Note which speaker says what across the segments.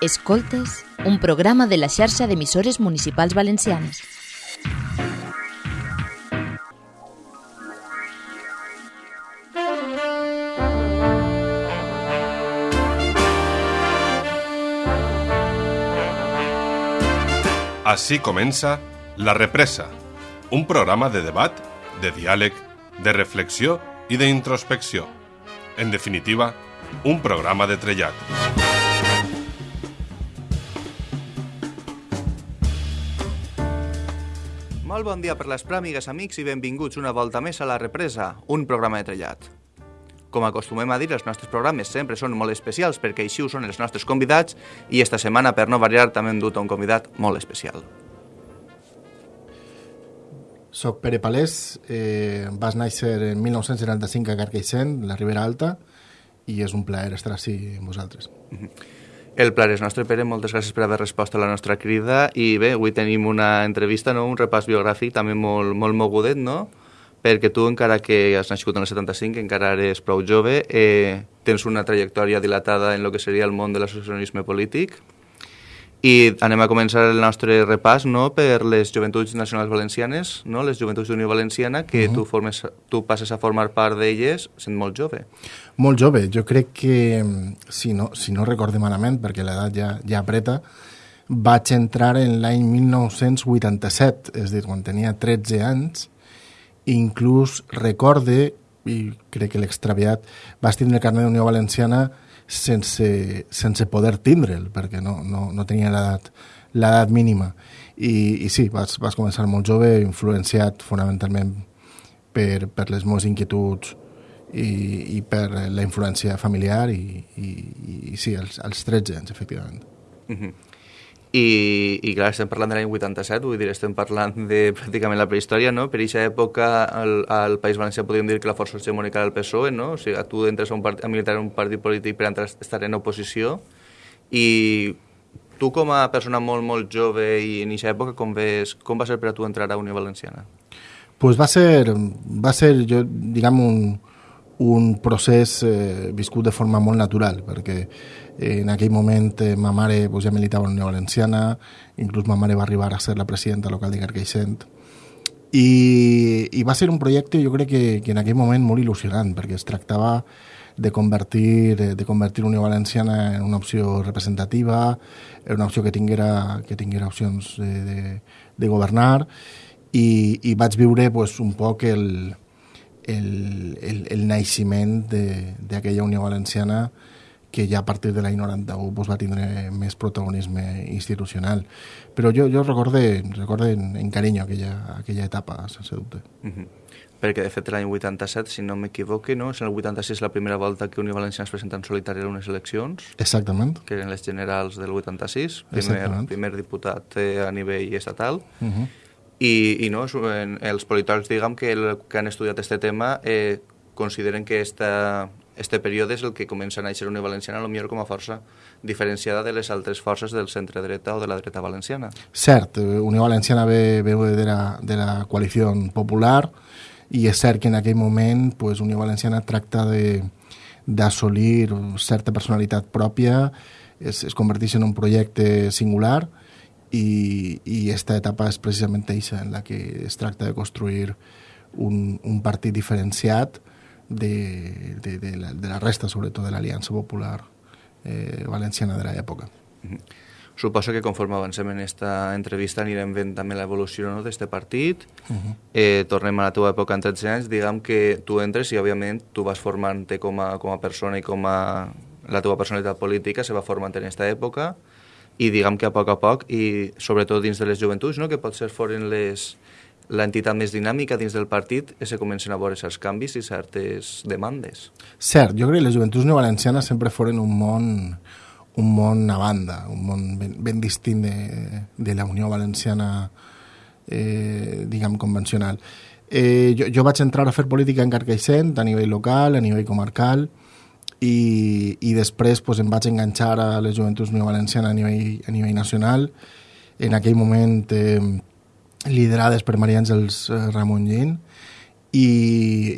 Speaker 1: Escoltes, un programa de la xarxa d'emissores municipals valencianes.
Speaker 2: Així comença La Represa, un programa de debat, de diàleg, de reflexió i d'introspecció. En definitiva, un programa de trellat.
Speaker 3: Molt bon dia per les pràmigues, amics, i benvinguts una volta més a La Represa, un programa de trellat. Com acostumem a dir, els nostres programes sempre són molt especials perquè així ho són els nostres convidats i esta setmana, per no variar, també hem dut un convidat molt especial.
Speaker 4: Soc Pere Palés, eh, vas néixer en 1975 a Carcaixent, la Ribera Alta, i és un plaer estar així amb vosaltres.
Speaker 3: El plaer és nostre, Pere, moltes gràcies per haver respost a la nostra crida i bé, avui tenim una entrevista, no? un repàs biogràfic també molt, molt mogudet, no? perquè tu, encara que has nascut en el 75, encara eres prou jove, eh, tens una trajectòria dilatada en el que seria el món de l'associacionisme polític, i anem a començar el nostre repàs no, per les Joventuts Nacionals Valencianes, no, les Joventuts d'Unió Valenciana, que uh -huh. tu, formes, tu passes a formar part d'elles sent molt jove.
Speaker 4: Molt jove, jo crec que, si no, si no recorde malament, perquè l'edat ja, ja apreta, vaig entrar en l'any 1987, és a dir, quan tenia 13 anys, inclús recorde, i crec que l'extraviat, vas tindre el carnet d'Unió Valenciana sense, sense poder tindre'l, perquè no, no, no tenia l'edat l'edat mínima. I, I sí, vas, vas començar molt jove, influenciat fonamentalment per, per les meves inquietuds i, i per la influència familiar i, i, i sí, als, als 13 anys, efectivament.
Speaker 3: Uh -huh. I, i clar, estem parlant de l'any 87, vull dir, estem parlant de pràcticament la prehistòria, no? Per aquesta època al, al País Valencià podríem dir que la força hegemònica era el PSOE, no? O sigui, tu entres a, un part, a militar en un partit polític per entrar, estar en oposició i tu com a persona molt, molt jove i en aquesta època, com, ves, com va ser per a tu entrar a Unió Valenciana?
Speaker 4: Pues va ser, va ser jo, diguem, un, un procés eh, viscut de forma molt natural, perquè en aquell moment eh, ma mare pues, ja militava a la Unió Valenciana, inclús ma mare va arribar a ser la presidenta local de Carqueixent, i, i va ser un projecte jo crec que, que en aquell moment molt il·lusionant, perquè es tractava de convertir, de convertir Unió Valenciana en una opció representativa, en una opció que tinguera, que tinguera opcions de, de, de governar, i, i vaig viure pues, un poc el, el, el, el naixement d'aquella Unió Valenciana que ja a partir de l'any 91 pues, va tindre més protagonisme institucional. Però jo, jo recorde, recorde en, en carinyo aquella, aquella etapa, sense dubte.
Speaker 3: Uh -huh. Perquè, de fet, l'any 87, si no m'equivoque, no? és el 86 la primera volta que Unió Valenciana es presenta en solitari a unes eleccions.
Speaker 4: Exactament.
Speaker 3: Que eren les generals del 86, primer, primer diputat eh, a nivell estatal. Uh -huh. I, i no, els politòlegs, diguem, que, el, que han estudiat aquest tema eh, consideren que esta, este període és el que comença a néixer Unió Valenciana, millor com a força diferenciada de les altres forces del centre-dreta o de la dreta valenciana.
Speaker 4: Cert, Unió Valenciana ve, ve de, la, de la coalició popular i és cert que en aquell moment pues, Unió Valenciana tracta d'assolir certa personalitat pròpia, es, es converteix en un projecte singular i, i esta etapa és precisament eixa en la que es tracta de construir un, un partit diferenciat de, de, de, la, de la resta, sobretot de l'Aliança Popular eh, Valenciana de l'època. Mm -hmm.
Speaker 3: Suposo que conforme avancem en esta entrevista anirem veient també l'evolució no, d'aquest partit. Uh -huh. eh, tornem a la teva època en 13 anys. Diguem que tu entres i, òbviament, tu vas formant-te com, a, com a persona i com a... La teva personalitat política se va formant en aquesta època i diguem que a poc a poc, i sobretot dins de les joventuts, no? que potser foren les, l'entitat més dinàmica dins del partit se comencen a veure certs canvis i certes demandes.
Speaker 4: Cert, jo crec que les joventuts neovalencianes sempre foren un món un món a banda, un món ben, ben distint de, de la Unió Valenciana eh, diguem convencional. Eh, jo, jo vaig entrar a fer política en Carcaixent a nivell local, a nivell comarcal i, i després pues, em vaig enganxar a les joventuts neovalencianes a nivell, a nivell nacional. En aquell moment eh, liderades per Maria Àngels eh, Ramon Gin, i,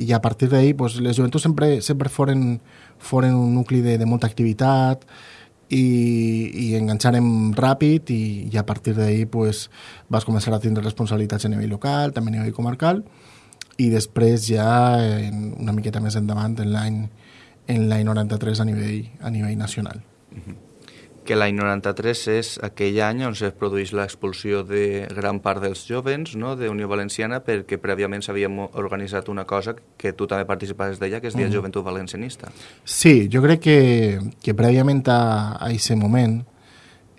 Speaker 4: i a partir d'ahir pues, les joventuts sempre, sempre foren, foren un nucli de, de molta activitat, i, i enganxarem ràpid i, i a partir d'ahir pues, vas començar a tindre responsabilitats a nivell local, també a nivell comarcal i després ja en, una miqueta més endavant en l'any en l'any 93 a nivell, a nivell nacional.
Speaker 3: Que l'any 93 és aquell any on es produeix l'expulsió de gran part dels jovens no, de Unió Valenciana perquè prèviament s'havia organitzat una cosa que tu també participaves d'ella, que és Dia mm. Joventut Valencianista.
Speaker 4: Sí, jo crec que, que prèviament a, aquest moment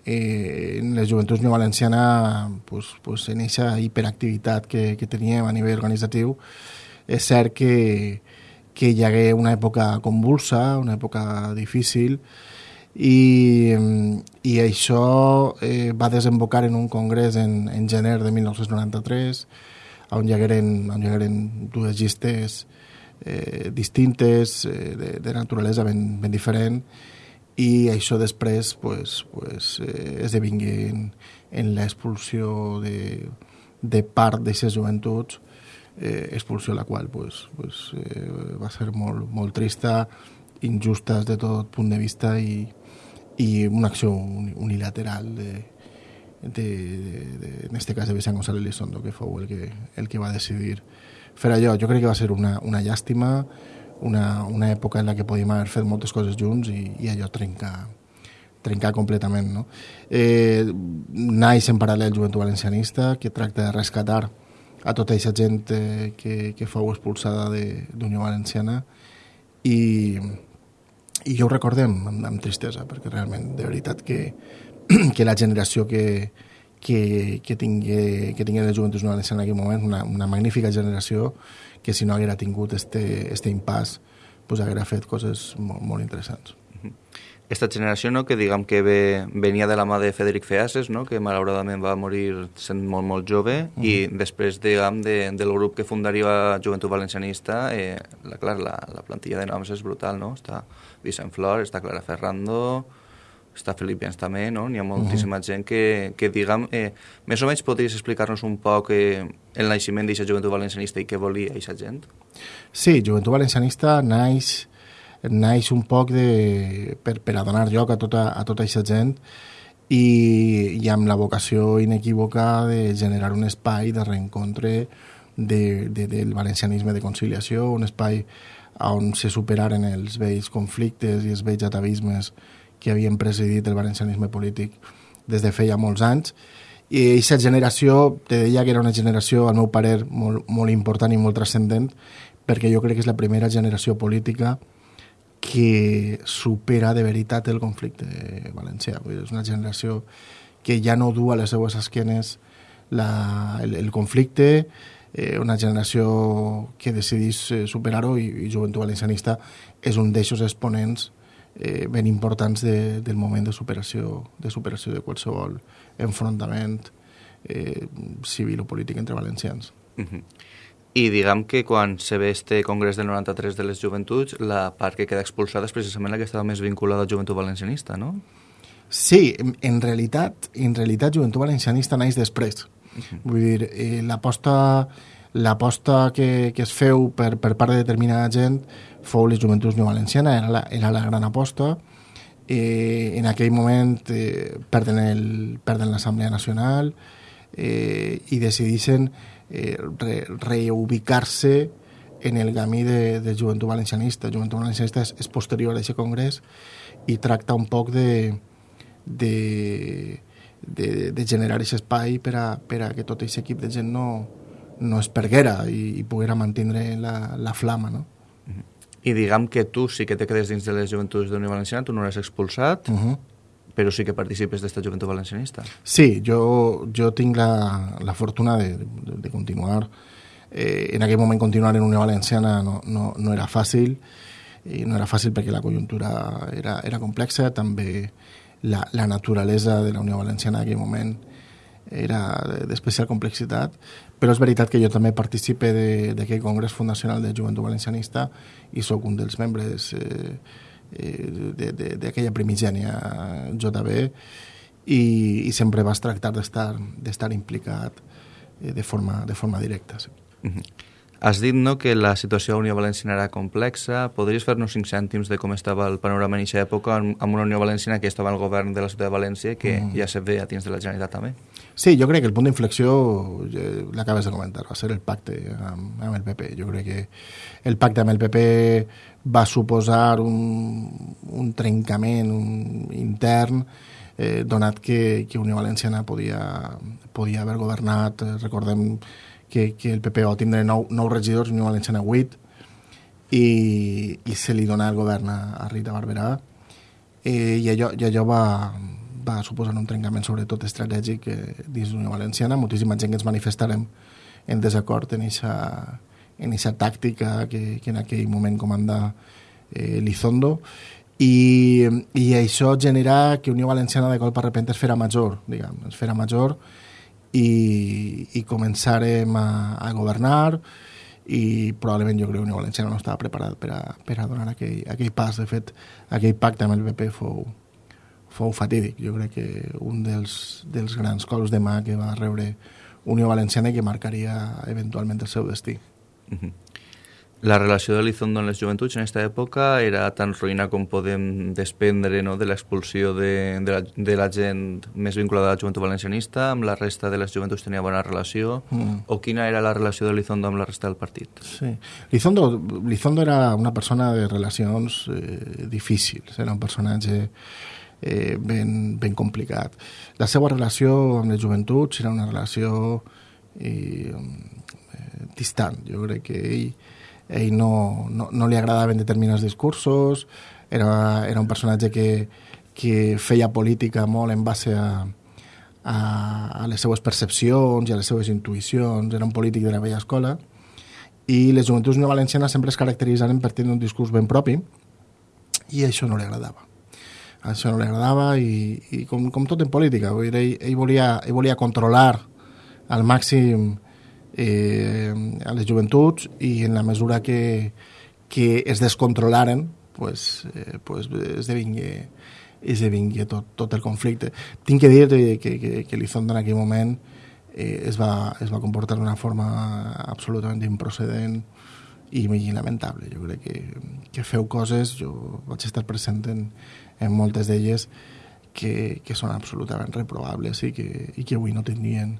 Speaker 4: eh, en les joventuts Unió Valenciana pues, pues, en aquesta hiperactivitat que, que teníem a nivell organitzatiu és cert que, que hi hagué una època convulsa, una època difícil, i, i això eh, va desembocar en un congrés en, en gener de 1993 on hi hagueren, on hi hagueren dues llistes eh, distintes eh, de, de naturalesa ben, ben diferent i això després pues, pues, eh, esdevingué en, en l'expulsió de, de part d'aquestes joventuts eh, expulsió la qual pues, pues, eh, va ser molt, molt trista injusta des de tot punt de vista i, i una acció unilateral de, de, de, de, en este cas de Vicent González Lizondo, que fou el que, el que va decidir fer allò. Jo crec que va ser una, una llàstima, una, una època en la que podíem haver fet moltes coses junts i, i allò trencar, trencar completament. No? Eh, naix en paral·lel Joventut Valencianista, que tracta de rescatar a tota aquesta gent eh, que, que fou expulsada d'Unió Valenciana i, i jo ho recordem amb, amb tristesa, perquè realment, de veritat, que, que la generació que, que, que, tingué, que tingué les joventuts no en aquell moment, una, una magnífica generació que si no haguera tingut este, este impàs, pues haguera fet coses molt, molt interessants.
Speaker 3: Esta generació, no, que diguem que ve, venia de la mà de Federic Feases, no, que malauradament va morir sent molt, molt jove, uh -huh. i després, diguem, de, del grup que fundaria Joventut Valencianista, eh, la, clar, la, la plantilla de noms és brutal, no? Està Vicent Flor, està Clara Ferrando, està Felip Jens també, no? N'hi ha moltíssima uh -huh. gent que, que diguem, eh, més o menys podries explicar-nos un poc eh, el naixement d'aquesta joventut valencianista i què volia aquesta gent?
Speaker 4: Sí, joventut valencianista naix, naix un poc de, per, per a donar lloc a tota, a tota aquesta gent i, i amb la vocació inequívoca de generar un espai de reencontre de, de, del valencianisme de conciliació, un espai on se superaren els vells conflictes i els vells atavismes que havien presidit el valencianisme polític des de feia molts anys. I aquesta generació, te deia que era una generació, al meu parer, molt, molt important i molt transcendent, perquè jo crec que és la primera generació política que supera de veritat el conflicte valencià. Vull dir, és una generació que ja no du a les seues esquenes la, el, el conflicte, eh, una generació que decidís eh, superar-ho i, i Joventut Valencianista és un d'eixos exponents eh, ben importants de, del moment de superació, de superació de qualsevol enfrontament eh, civil o polític entre valencians. Uh -huh.
Speaker 3: I diguem que quan se ve este congrés del 93 de les joventuts, la part que queda expulsada és precisament la que estava més vinculada al joventut valencianista, no?
Speaker 4: Sí, en, realitat, en realitat Joventut Valencianista naix després. -huh. Vull dir, eh, l'aposta l'aposta que, que es feu per, per part de determinada gent fou les joventuts no valenciana, era la, era la gran aposta. Eh, en aquell moment eh, perden, l'Assemblea Nacional eh, i decideixen eh, re, reubicar-se en el camí de, de joventut valencianista. Joventut valencianista és, és posterior a aquest congrés i tracta un poc de, de, de, de generar aquest espai per a, per a que tot aquest equip de gent no, no es perguera i, i poguera mantenir la, la flama, no?
Speaker 3: -huh. I diguem que tu sí que te quedes dins de les joventuts de Unió Valenciana, tu no l'has expulsat, uh -huh. Però sí que participes d'esta joventut valencianista.
Speaker 4: Sí, jo, jo tinc la, la fortuna de, de, de continuar. Eh, en aquell moment continuar en Unió Valenciana no, no, no era fàcil, i no era fàcil perquè la conjuntura era, era complexa, també la, la naturalesa de la Unió Valenciana en aquell moment era d'especial complexitat, però és veritat que jo també participe d'aquell Congrés Fundacional de Joventut Valencianista i sóc un dels membres eh, d'aquella primigènia JB i, i sempre vas tractar d'estar implicat eh, de, forma, de forma directa. Sí. Uh
Speaker 3: -huh. Has dit no, que la situació a Unió Valenciana era complexa. Podries fer-nos cinc cèntims de com estava el panorama en aquesta època amb una Unió Valenciana que estava al govern de la ciutat de València que mm. ja se ve a dins de la Generalitat també?
Speaker 4: Sí, jo crec que el punt d'inflexió, eh, l'acabes de comentar, va ser el pacte amb, amb el PP. Jo crec que el pacte amb el PP va suposar un, un trencament un intern eh, donat que, que Unió Valenciana podia, podia haver governat, eh, recordem que, que el PP va tindre nou, nou regidors, Unió Valenciana 8, i, i se li dona el govern a, a Rita Barberà. Eh, i, allò, I allò va, va suposar un trencament sobretot estratègic eh, dins l'Unió Valenciana. Moltíssima gent que ens manifestarem en desacord en aquesta en esa tàctica que, que en aquell moment comanda eh, Lizondo i, i això genera que Unió Valenciana de colp a repente es fera major, diguem, es fera major i, i començarem a, a governar i probablement jo crec que Unió Valenciana no estava preparat per a, per a donar aquell, aquell pas. De fet, aquell pacte amb el PP fou, fou fatídic. Jo crec que un dels, dels grans cols de mà que va rebre Unió Valenciana i que marcaria eventualment el seu destí. Uh -huh.
Speaker 3: La relació de l'Izondo en les joventuts en aquesta època era tan ruïna com podem desprendre no, de l'expulsió de, de, la, de la gent més vinculada a la joventut valencianista, amb la resta de les joventuts tenia bona relació, mm. o quina era la relació de l'Izondo amb la resta del partit?
Speaker 4: Sí. Lizondo, Lizondo era una persona de relacions eh, difícils, era un personatge eh, ben, ben complicat. La seva relació amb les joventuts era una relació eh, eh distant. Jo crec que ell ell no, no, no li agradaven determinats discursos, era, era un personatge que, que feia política molt en base a, a, a les seues percepcions i a les seues intuïcions, era un polític de la vella escola, i les joventuts no valencianes sempre es caracteritzaven per tenir un discurs ben propi, i això no li agradava. Això no li agradava i, i com, com tot en política, ell, ell, volia, ell volia controlar al màxim eh, a les joventuts i en la mesura que, que es descontrolaren pues, eh, pues esdevingué, esdevingué tot, tot el conflicte. Tinc que dir que, que, que l'Izondo en aquell moment eh, es, va, es va comportar d'una forma absolutament improcedent i, i lamentable. Jo crec que, que feu coses, jo vaig estar present en, en moltes d'elles, que, que són absolutament reprobables i que, i que avui no tindrien,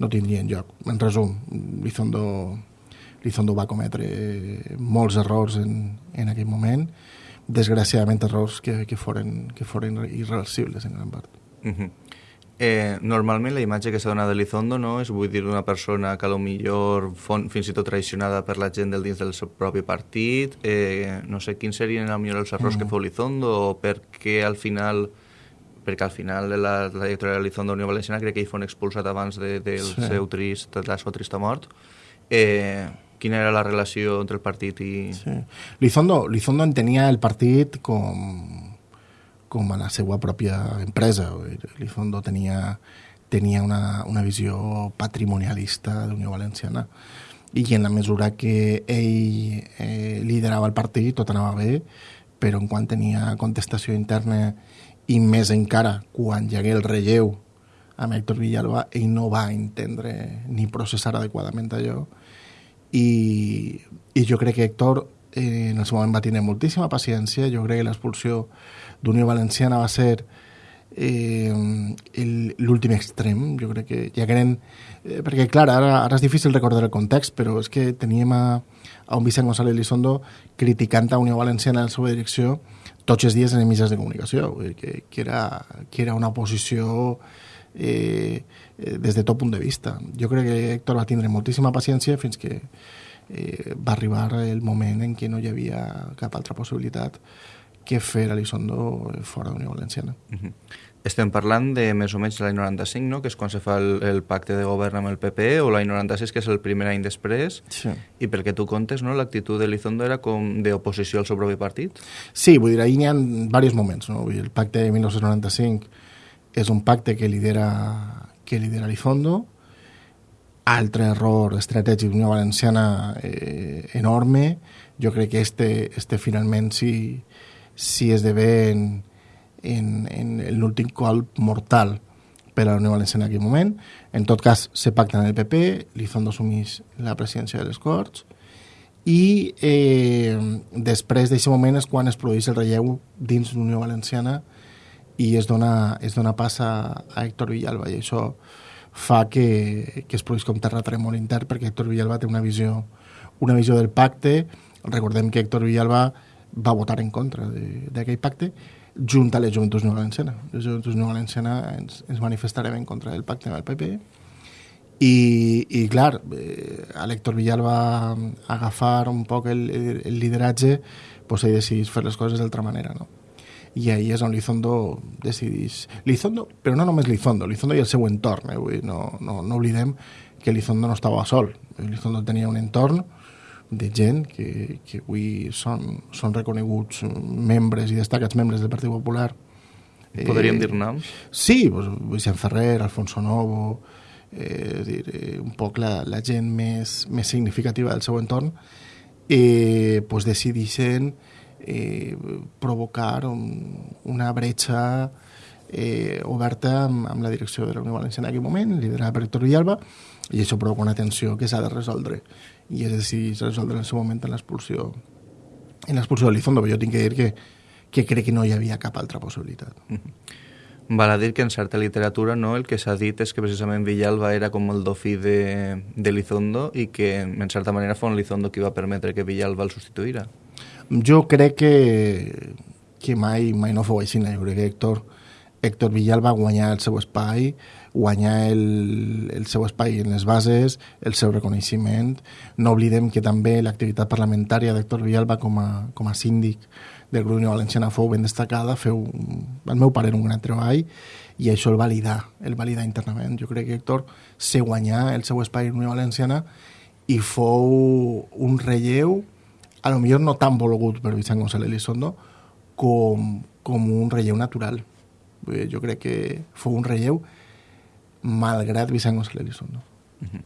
Speaker 4: no tindrien lloc. En resum, Lizondo, Lizondo va cometre molts errors en, en aquell moment, desgraciadament errors que, que, foren, que foren irreversibles en gran part. Uh
Speaker 3: -huh. Eh, normalment la imatge que s'ha donat de Lizondo no, és vull dir una persona que millor fon, fins i tot traicionada per la gent del dins del seu propi partit eh, no sé quins serien a millor els errors -huh. que feu Lizondo o per què al final perquè al final de la, la trajectòria de l'Izon d'Unió Valenciana crec que ell fon expulsat abans de, del sí. seu trist, de la seva trista mort. Eh, quina era la relació entre el partit i...
Speaker 4: Sí. Lizondo, Lizondo entenia el partit com, com a la seva pròpia empresa. Lizondo tenia, tenia una, una visió patrimonialista d'Unió Valenciana. I en la mesura que ell eh, liderava el partit tot anava bé, però en quan tenia contestació interna i més encara quan hi hagué el relleu amb Héctor Villalba, ell no va entendre ni processar adequadament allò. I, i jo crec que Héctor eh, en el seu moment va tenir moltíssima paciència, jo crec que l'expulsió d'Unió Valenciana va ser eh, l'últim extrem, jo crec que ja eren... Eh, perquè, clar, ara, ara és difícil recordar el context, però és que teníem a, a un Vicent González Lizondo criticant a Unió Valenciana en la seva direcció tots els dies en els mitjans de comunicació, que, que, era, que era una posició eh, des de tot punt de vista. Jo crec que Héctor va tindre moltíssima paciència fins que eh, va arribar el moment en què no hi havia cap altra possibilitat que fer a l'Isondo fora de Unió Valenciana. Uh -huh.
Speaker 3: Estem parlant de més o menys l'any 95, no? que és quan se fa el, el pacte de govern amb el PP, o l'any 96, que és el primer any després, sí. i perquè tu contes, no? l'actitud de Lizondo era com d'oposició al seu propi partit?
Speaker 4: Sí, vull dir, ahir n'hi ha diversos moments. No? Vull dir, el pacte de 1995 és un pacte que lidera, que lidera Lizondo, altre error estratègic d'Unió Valenciana eh, enorme, jo crec que este, este finalment si, si esdevé en, en, en l'últim colp mortal per a la Unió Valenciana en aquell moment. En tot cas, se pacta en el PP, Lizondo assumís la presidència de les Corts i eh, després d'aquest moment és quan es produeix el relleu dins l'Unió Valenciana i es dona, es dona pas a, a Héctor Villalba i això fa que, que es produís com terratrèmol intern perquè Héctor Villalba té una visió, una visió del pacte recordem que Héctor Villalba va votar en contra d'aquell pacte junt a les Joventuts No Valenciana. Les Joventuts No Valenciana ens, ens manifestarem en contra del pacte amb el PP i, i clar, eh, a l'Héctor Villalba agafar un poc el, el lideratge pues, ell decidís fer les coses d'altra manera, no? i ahí és on Lizondo decidís... Lizondo, però no només Lizondo, Lizondo i el seu entorn, eh? Vull no, no, no oblidem que Lizondo no estava sol. Lizondo tenia un entorn de gent que, que avui són, són reconeguts membres i destacats membres del Partit Popular.
Speaker 3: Podríem eh, dir noms?
Speaker 4: Sí, pues, Vicent Ferrer, Alfonso Novo, eh, dir, eh, un poc la, la gent més, més significativa del seu entorn, eh, pues decidixen eh, provocar un, una bretxa eh, oberta amb, amb la direcció de la Unió Valenciana en aquell moment, liderada per Héctor Villalba, i això provoca una tensió que s'ha de resoldre i és decidit resoldre en el seu moment en l'expulsió en l'expulsió de l'Izondo, però jo tinc que dir que, que crec que no hi havia cap altra possibilitat. Mm -hmm.
Speaker 3: Val a dir que en certa literatura no, el que s'ha dit és que precisament Villalba era com el dofí de, de Lizondo i que en certa manera fon Lizondo qui va permetre que Villalba el substituïra.
Speaker 4: Jo crec que, que mai, mai no fou així. Jo crec que Héctor, Héctor Villalba guanyar el seu espai, guanyar el, el seu espai en les bases, el seu reconeixement. No oblidem que també l'activitat parlamentària d'Héctor Villalba com a, com a síndic del grup Unió Valenciana fou ben destacada, feu, el meu pare, un gran treball, i això el validar, el validar internament. Jo crec que Héctor se guanyà el seu espai en Unió Valenciana i fou un relleu, a lo millor no tan volgut per Vicent González Elizondo, com, com un relleu natural. Jo crec que fou un relleu malgrat Vicent González Elizondo. Uh -huh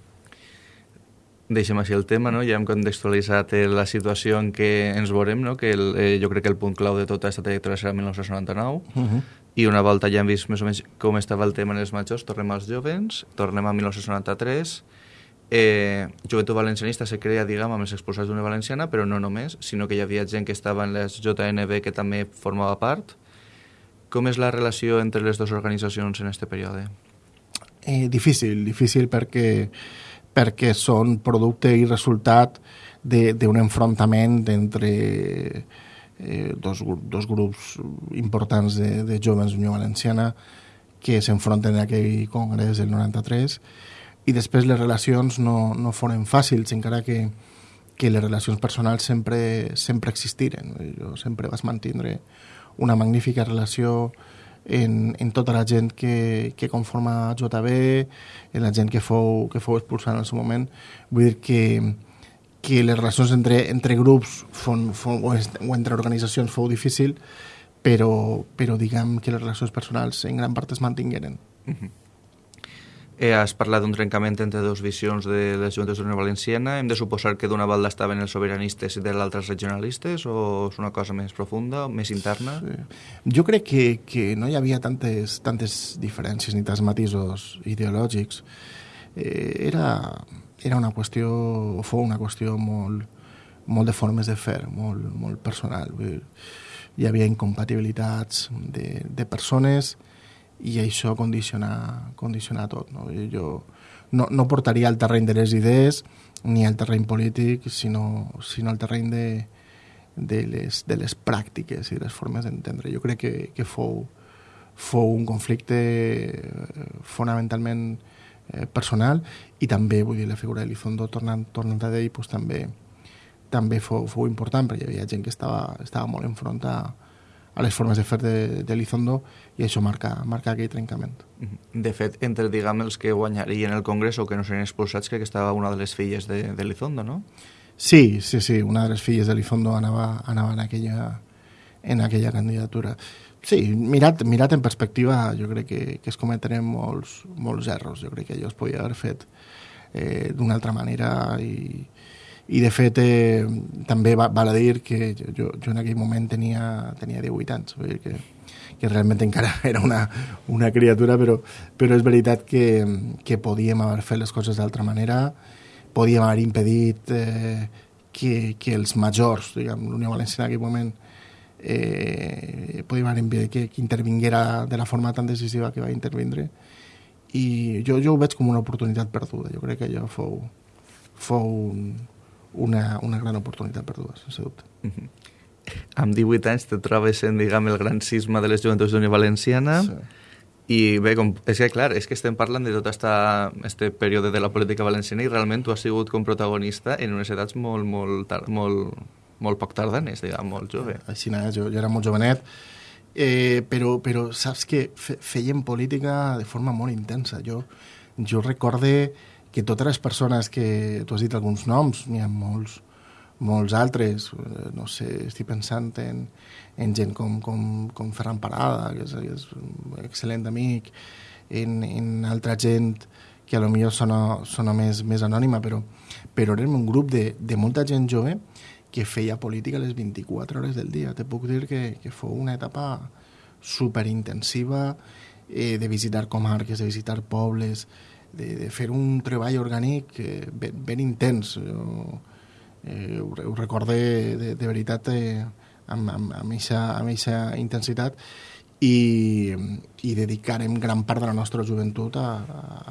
Speaker 3: deixem així el tema, no? ja hem contextualitzat eh, la situació en què ens veurem, no? que el, eh, jo crec que el punt clau de tota aquesta trajectòria serà el 1999, uh -huh. i una volta ja hem vist més o menys com estava el tema en els majors, tornem als jovens, tornem a 1993, eh, Joventut Valencianista se crea, diguem, amb els expulsats d'una valenciana, però no només, sinó que hi havia gent que estava en les JNB que també formava part. Com és la relació entre les dues organitzacions en aquest període?
Speaker 4: Eh, difícil, difícil perquè perquè són producte i resultat d'un enfrontament entre eh, dos, dos grups importants de, de joves d'Unió Valenciana que s'enfronten en aquell congrés del 93 i després les relacions no, no foren fàcils encara que, que les relacions personals sempre, sempre existiren. Jo sempre vas mantindre una magnífica relació en, en tota la gent que, que conforma JB, en la gent que fou, que fou expulsada en el seu moment. Vull dir que, que les relacions entre, entre grups fon, fon, o, entre organitzacions fou difícil, però, però diguem que les relacions personals en gran part es mantingueren. Uh -huh.
Speaker 3: Eh, has parlat d'un trencament entre dues visions de les Juntes d'Unió Valenciana. Hem de suposar que d'una banda estaven els sobiranistes i de l'altra els regionalistes o és una cosa més profunda, més interna? Sí.
Speaker 4: Jo crec que, que no hi havia tantes, tantes diferències ni tants matisos ideològics. Eh, era, era una qüestió, o fou una qüestió molt, molt de formes de fer, molt, molt personal. Hi havia incompatibilitats de, de persones i això condiciona, condiciona tot. No? Jo no, no portaria al terreny de les idees ni al terreny polític, sinó, sinó al terreny de, de, les, de les pràctiques i de les formes d'entendre. Jo crec que, que fou, fou un conflicte eh, fonamentalment eh, personal i també, vull dir, la figura de Lizondo tornant, tornant a d'ell, pues, també, també fou, fou important perquè hi havia gent que estava, estava molt enfront a, les formes de fer de, de Lizondo i això marca, marca aquell trencament.
Speaker 3: De fet, entre diguem, els que guanyarien el Congrés o que no serien expulsats, crec que estava una de les filles de, de Lizondo, no?
Speaker 4: Sí, sí, sí, una de les filles de Lizondo anava, anava en, aquella, en aquella candidatura. Sí, mirat, mirat en perspectiva, jo crec que, que es cometeren molts, molts errors. Jo crec que allò es podia haver fet eh, d'una altra manera i, i de fet eh, també va, val a dir que jo, jo en aquell moment tenia, tenia 18 anys, vull dir que, que realment encara era una, una criatura, però, però és veritat que, que podíem haver fet les coses d'altra manera, podíem haver impedit eh, que, que els majors, diguem, l'Unió Valenciana en aquell moment, eh, podíem impedir que, que intervinguera de la forma tan decisiva que va intervindre i jo, jo ho veig com una oportunitat perduda. Jo crec que allò fou, fou un, una, una gran oportunitat perduda, sense dubte. Mm -hmm.
Speaker 3: Amb 18 anys te trobes en, diguem, el gran cisma de les joventuts d'Unió Valenciana sí. i bé, com, és que clar, és que estem parlant de tot esta, este període de la política valenciana i realment tu has sigut com protagonista en unes edats molt, molt, molt, molt poc tardanes, diguem, molt jove.
Speaker 4: Així no, jo, jo era molt jovenet, eh, però, però saps que feien política de forma molt intensa. Jo, jo recorde que totes les persones que... Tu has dit alguns noms, n'hi ha molts, molts altres, eh, no sé, estic pensant en, en gent com, com, com Ferran Parada, que és, que és un excel·lent amic, en, en altra gent que a lo millor sona, sona més, més anònima, però, però érem un grup de, de molta gent jove que feia política les 24 hores del dia. Te puc dir que, que fou una etapa superintensiva eh, de visitar comarques, de visitar pobles, de, de fer un treball orgànic eh, ben, ben intens. Jo, eh, ho, ho recorde de, de veritat eh, amb, amb, amb, eixa, amb eixa intensitat i, i dedicarem gran part de la nostra joventut a,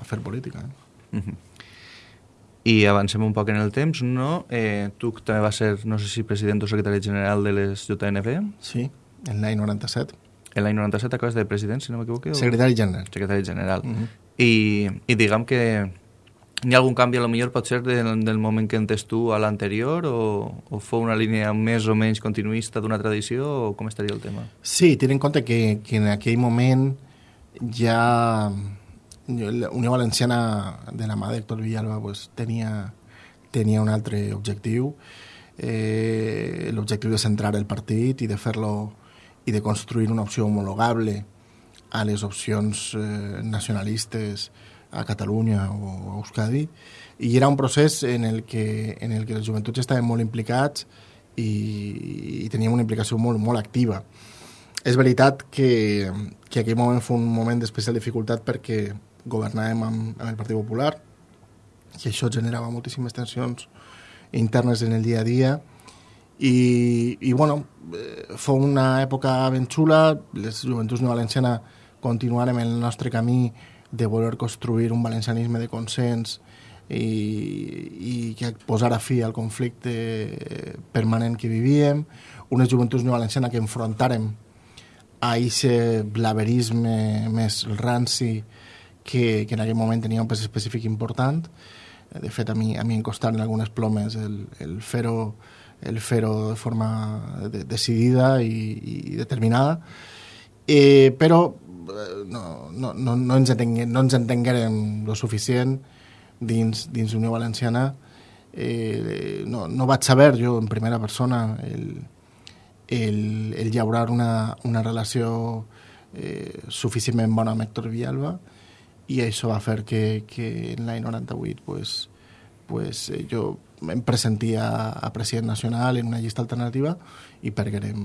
Speaker 4: a fer política. Eh? Mm -hmm.
Speaker 3: I avancem un poc en el temps, no? Eh, tu també vas ser, no sé si president o secretari general de les JNB?
Speaker 4: Sí, en l'any 97.
Speaker 3: En l'any 97 acabes de president, si no m'equivoco?
Speaker 4: Secretari general.
Speaker 3: Secretari general. Uh -huh. I, I diguem que hi ha algun canvi, a lo millor pot ser del, del moment que entes tu a l'anterior o, o fou una línia més o menys continuista d'una tradició o com estaria el tema?
Speaker 4: Sí, ten en compte que, que en aquell moment ja Unió Valenciana de la mà d'Héctor Villalba pues, tenia, tenia un altre objectiu, eh, l'objectiu de centrar el partit i de fer-lo i de construir una opció homologable a les opcions eh, nacionalistes a Catalunya o a Euskadi i era un procés en el que, en el que les joventuts estaven molt implicats i, i teníem una implicació molt, molt activa. És veritat que, que aquell moment fou un moment d'especial dificultat perquè governàvem amb, amb el Partit Popular i això generava moltíssimes tensions internes en el dia a dia i, i bueno, eh, fou una època ben xula, les joventuts no valenciana continuarem el nostre camí de voler construir un valencianisme de consens i, i que posara fi al conflicte permanent que vivíem, unes joventuts no valenciana que enfrontàrem a aquest blaverisme més ranci que, que en aquell moment tenia un pes específic important. De fet, a mi, a mi em costaren algunes plomes el, el fer-ho el fer de forma de, decidida i, i determinada. Eh, però no, no, no, no, ens entenguem, no ens entenguérem lo suficient dins, dins Unió Valenciana. Eh, no, no vaig saber jo en primera persona el, el, el llaurar una, una relació eh, suficientment bona amb Héctor Villalba, i això va fer que, que en l'any 98 pues, pues, eh, jo em presentia a president nacional en una llista alternativa i perguerem,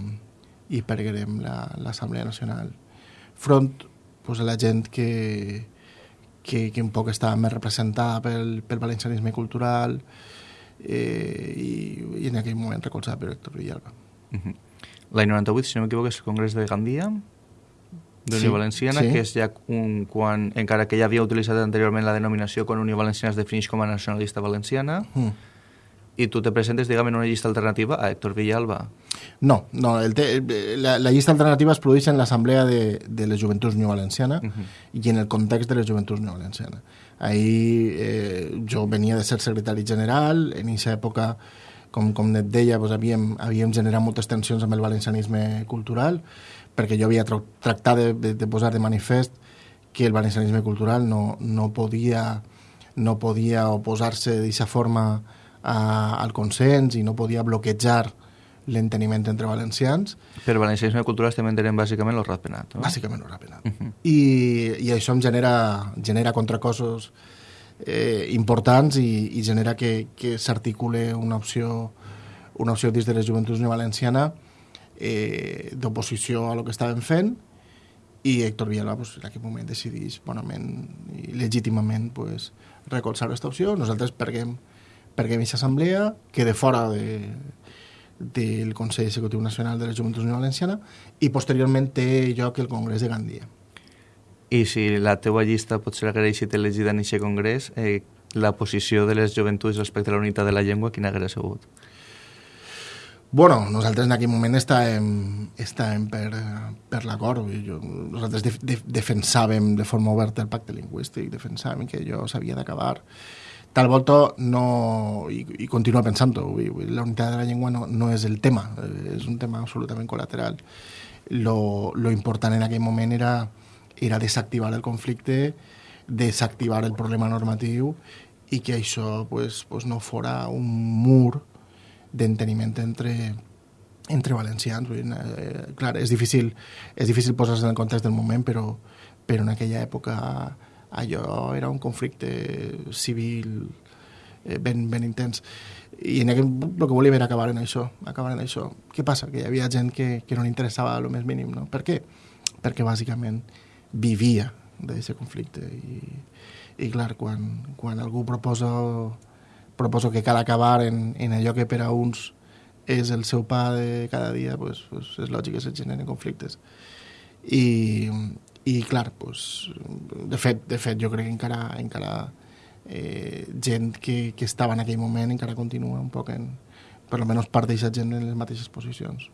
Speaker 4: i perguerem l'Assemblea la, Nacional front pues, a la gent que, que, que un poc estava més representada pel, pel valencianisme cultural eh, i, i en aquell moment recolzada per Héctor Villalba. Uh
Speaker 3: -huh. L'any 98, si no m'equivoco, és el Congrés de Gandia, d'Unió sí, Valenciana, sí. que és ja un, quan, encara que ja havia utilitzat anteriorment la denominació quan Unió Valenciana es defineix com a nacionalista valenciana, mm. i tu te presentes, diguem, en una llista alternativa a Héctor Villalba.
Speaker 4: No, no el te, la, la llista alternativa es produeix en l'Assemblea de, de les Joventuts Unió Valenciana uh -huh. i en el context de les Joventuts Unió Valenciana. Ahir eh, jo venia de ser secretari general, en aquesta època com, com et deia, doncs havíem, havíem generat moltes tensions amb el valencianisme cultural, perquè jo havia tractat de, de, de posar de manifest que el valencianisme cultural no, no podia no podia oposar-se d'aquesta forma a, al consens i no podia bloquejar l'enteniment entre valencians.
Speaker 3: Per valencianisme cultural estem entenent bàsicament el ratpenat, no?
Speaker 4: Bàsicament el ratpenat. Uh -huh. I, I això em genera, genera contracossos eh, importants i, i genera que, que s'articule una opció una opció dins de les joventuts no valenciana eh, d'oposició a lo que estàvem fent i Héctor Villalba pues, en aquell moment decideix bonament i legítimament pues, recolzar aquesta opció. Nosaltres perguem, perquè aquesta assemblea quede fora de, del Consell Executiu Nacional de la Joventut Unió Valenciana i posteriorment té lloc el Congrés de Gandia.
Speaker 3: I si la teua llista pot ser agraït elegida en aquest congrés, eh, la posició de les joventuts respecte a la unitat de la llengua, quina hauria sigut?
Speaker 4: Bueno, nosaltres en aquell moment estàvem, estàvem per, per l'acord. Nosaltres de, de, defensàvem de forma oberta el pacte lingüístic, defensàvem que allò s'havia d'acabar. Tal volta no... i, i continua pensant-ho. La unitat de la llengua no, no és el tema, és un tema absolutament col·lateral. Lo, lo important en aquell moment era, era desactivar el conflicte, desactivar el problema normatiu i que això pues, pues no fora un mur d'enteniment entre, entre valencians. Eh, clar, és difícil, és difícil posar-se en el context del moment, però, però en aquella època allò era un conflicte civil eh, ben, ben intens. I en aquell, el que volia era acabar en això, acabar en això. Què passa? Que hi havia gent que, que no li interessava el més mínim, no? Per què? Perquè bàsicament vivia d'aquest conflicte i, i clar, quan, quan algú proposa, proposa que cal acabar en, en allò que per a uns és el seu pa de cada dia, pues, pues és lògic que se generen conflictes. I, i clar, pues, de, fet, de fet jo crec que encara, encara eh, gent que, que estava en aquell moment encara continua un poc en, per almenys part d'aquesta gent en les mateixes posicions.